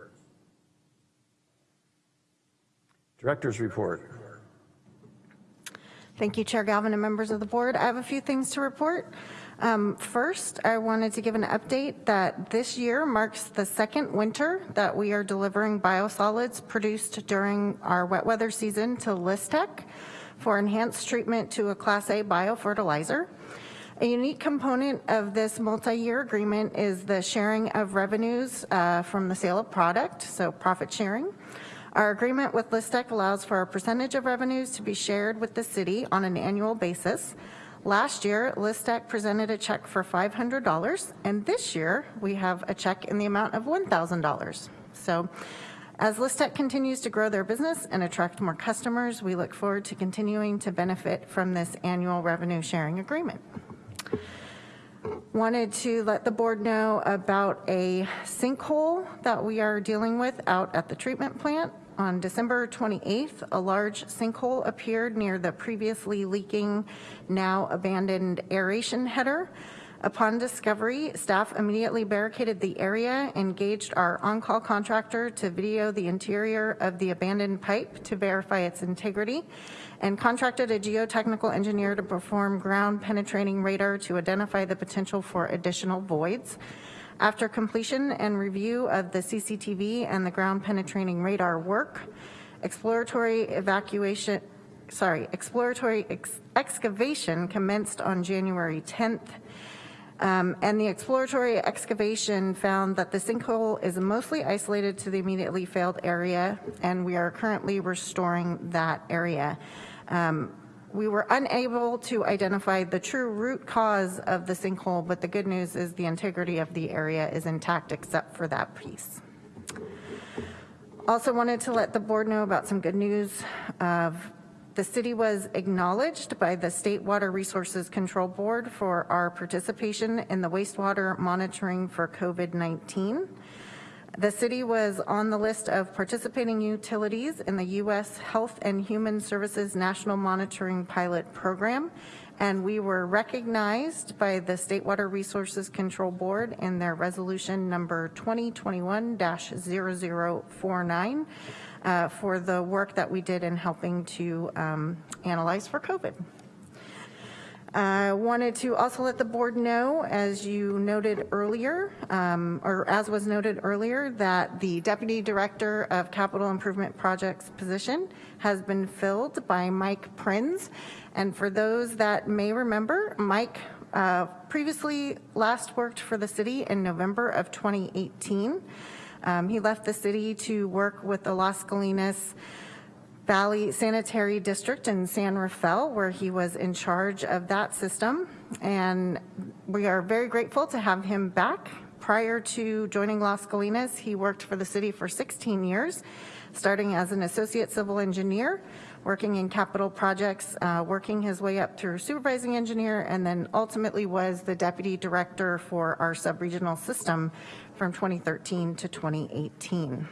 Director's report. Thank you, Chair Galvin and members of the board. I have a few things to report. Um, first, I wanted to give an update that this year marks the second winter that we are delivering biosolids produced during our wet weather season to Lystek for enhanced treatment to a Class A biofertilizer. A unique component of this multi-year agreement is the sharing of revenues uh, from the sale of product, so profit sharing. Our agreement with Lystek allows for a percentage of revenues to be shared with the city on an annual basis. Last year, Lystek presented a check for $500, and this year we have a check in the amount of $1,000. So as Lystek continues to grow their business and attract more customers, we look forward to continuing to benefit from this annual revenue sharing agreement. Wanted to let the board know about a sinkhole that we are dealing with out at the treatment plant. On December 28th, a large sinkhole appeared near the previously leaking, now abandoned aeration header. Upon discovery, staff immediately barricaded the area, engaged our on-call contractor to video the interior of the abandoned pipe to verify its integrity, and contracted a geotechnical engineer to perform ground penetrating radar to identify the potential for additional voids. After completion and review of the CCTV and the ground penetrating radar work, exploratory evacuation, sorry, exploratory ex excavation commenced on January 10th. Um, and the exploratory excavation found that the sinkhole is mostly isolated to the immediately failed area, and we are currently restoring that area. Um, we were unable to identify the true root cause of the sinkhole, but the good news is the integrity of the area is intact except for that piece. Also wanted to let the board know about some good news of the city was acknowledged by the State Water Resources Control Board for our participation in the wastewater monitoring for COVID-19. The city was on the list of participating utilities in the U.S. Health and Human Services National Monitoring Pilot Program, and we were recognized by the State Water Resources Control Board in their resolution number 2021-0049 uh, for the work that we did in helping to um, analyze for COVID. I wanted to also let the board know, as you noted earlier, um, or as was noted earlier, that the Deputy Director of Capital Improvement Projects position has been filled by Mike Prinz. And for those that may remember, Mike uh, previously last worked for the city in November of 2018. Um, he left the city to work with the Las Valley Sanitary District in San Rafael, where he was in charge of that system. And we are very grateful to have him back. Prior to joining Las Gallinas, he worked for the city for 16 years, starting as an associate civil engineer, working in capital projects, uh, working his way up through supervising engineer, and then ultimately was the deputy director for our sub-regional system from 2013 to 2018.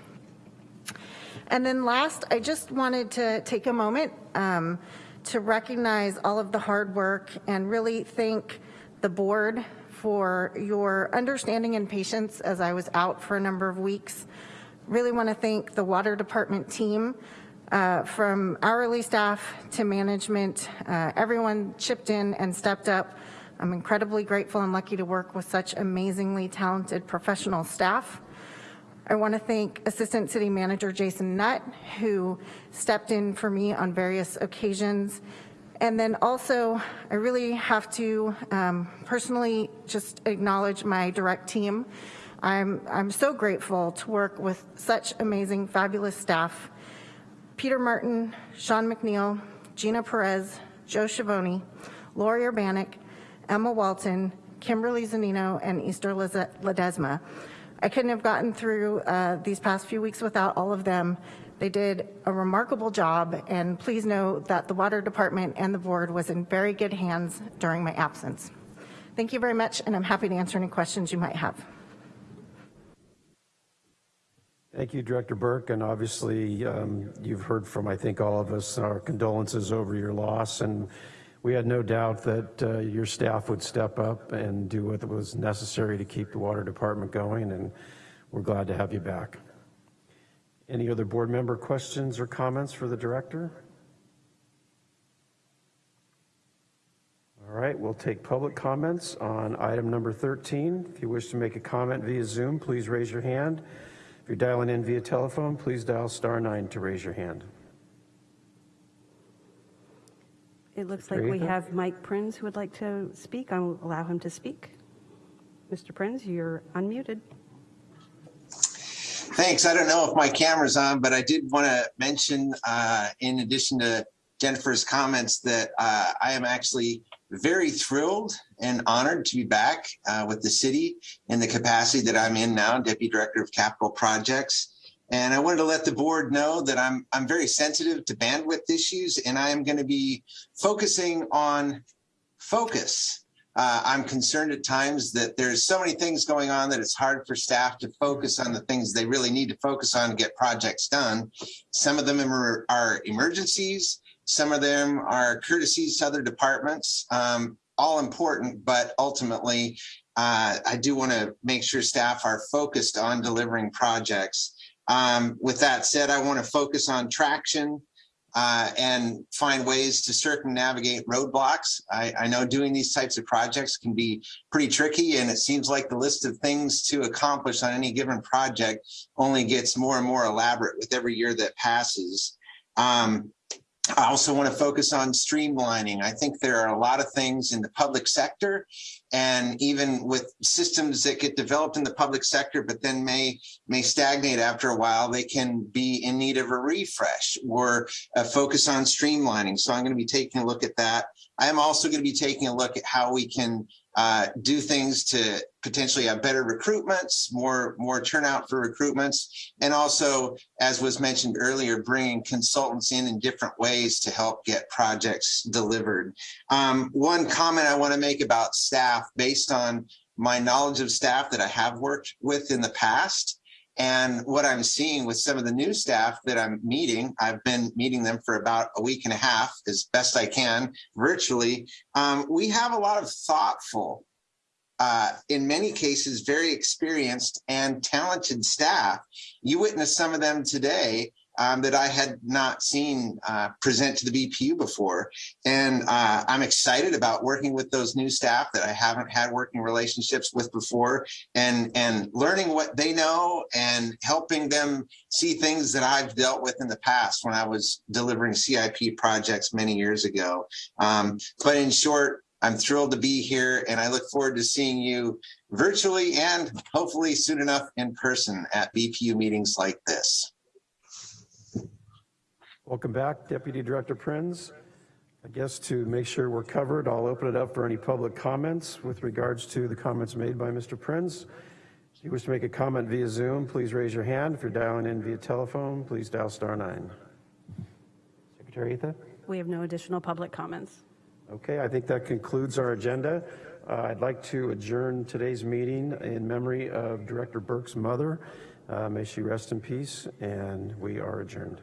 And then last, I just wanted to take a moment um, to recognize all of the hard work and really thank the board for your understanding and patience as I was out for a number of weeks. Really want to thank the water department team uh, from hourly staff to management. Uh, everyone chipped in and stepped up. I'm incredibly grateful and lucky to work with such amazingly talented professional staff. I want to thank Assistant City Manager Jason Nutt, who stepped in for me on various occasions. And then also, I really have to um, personally just acknowledge my direct team. I'm, I'm so grateful to work with such amazing, fabulous staff. Peter Martin, Sean McNeil, Gina Perez, Joe Schiavone, Lori Urbanik, Emma Walton, Kimberly Zanino, and Easter Ledesma. I couldn't have gotten through uh, these past few weeks without all of them. They did a remarkable job, and please know that the water department and the board was in very good hands during my absence. Thank you very much, and I'm happy to answer any questions you might have. Thank you, Director Burke, and obviously um, you've heard from, I think, all of us our condolences over your loss, and we had no doubt that uh, your staff would step up and do what was necessary to keep the water department going, and we're glad to have you back. Any other board member questions or comments for the director? All right, we'll take public comments on item number 13. If you wish to make a comment via Zoom, please raise your hand. If you're dialing in via telephone, please dial star nine to raise your hand. It looks like we have Mike Prinz who would like to speak. I will allow him to speak. Mr. Prinz, you're unmuted. Thanks. I don't know if my camera's on, but I did want to mention, uh, in addition to Jennifer's comments, that uh, I am actually very thrilled and honored to be back uh, with the city in the capacity that I'm in now, Deputy Director of Capital Projects. And I wanted to let the board know that I'm I'm very sensitive to bandwidth issues, and I am going to be focusing on focus. Uh, I'm concerned at times that there's so many things going on that it's hard for staff to focus on the things they really need to focus on to get projects done. Some of them are, emergencies. Some of them are courtesies to other departments. Um, all important, but ultimately, uh, I do want to make sure staff are focused on delivering projects. Um, with that said, I want to focus on traction, uh, and find ways to circumnavigate roadblocks. I, I, know doing these types of projects can be pretty tricky and it seems like the list of things to accomplish on any given project only gets more and more elaborate with every year that passes. Um, I also want to focus on streamlining. I think there are a lot of things in the public sector and even with systems that get developed in the public sector, but then may may stagnate after a while, they can be in need of a refresh or a focus on streamlining. So I'm going to be taking a look at that. I am also going to be taking a look at how we can uh, do things to potentially have better recruitments, more more turnout for recruitments, and also, as was mentioned earlier, bringing consultants in in different ways to help get projects delivered. Um, one comment I want to make about staff, based on my knowledge of staff that I have worked with in the past, and what I'm seeing with some of the new staff that I'm meeting, I've been meeting them for about a week and a half as best I can virtually. Um, we have a lot of thoughtful, uh, in many cases, very experienced and talented staff. You witnessed some of them today um, that I had not seen uh, present to the BPU before. And uh, I'm excited about working with those new staff that I haven't had working relationships with before and, and learning what they know and helping them see things that I've dealt with in the past when I was delivering CIP projects many years ago. Um, but in short, I'm thrilled to be here and I look forward to seeing you virtually and hopefully soon enough in person at BPU meetings like this. Welcome back, Deputy Director Prinz. I guess to make sure we're covered, I'll open it up for any public comments with regards to the comments made by Mr. Prinz. If you wish to make a comment via Zoom, please raise your hand. If you're dialing in via telephone, please dial star nine. Secretary Etha? We have no additional public comments. Okay, I think that concludes our agenda. Uh, I'd like to adjourn today's meeting in memory of Director Burke's mother. Uh, may she rest in peace, and we are adjourned.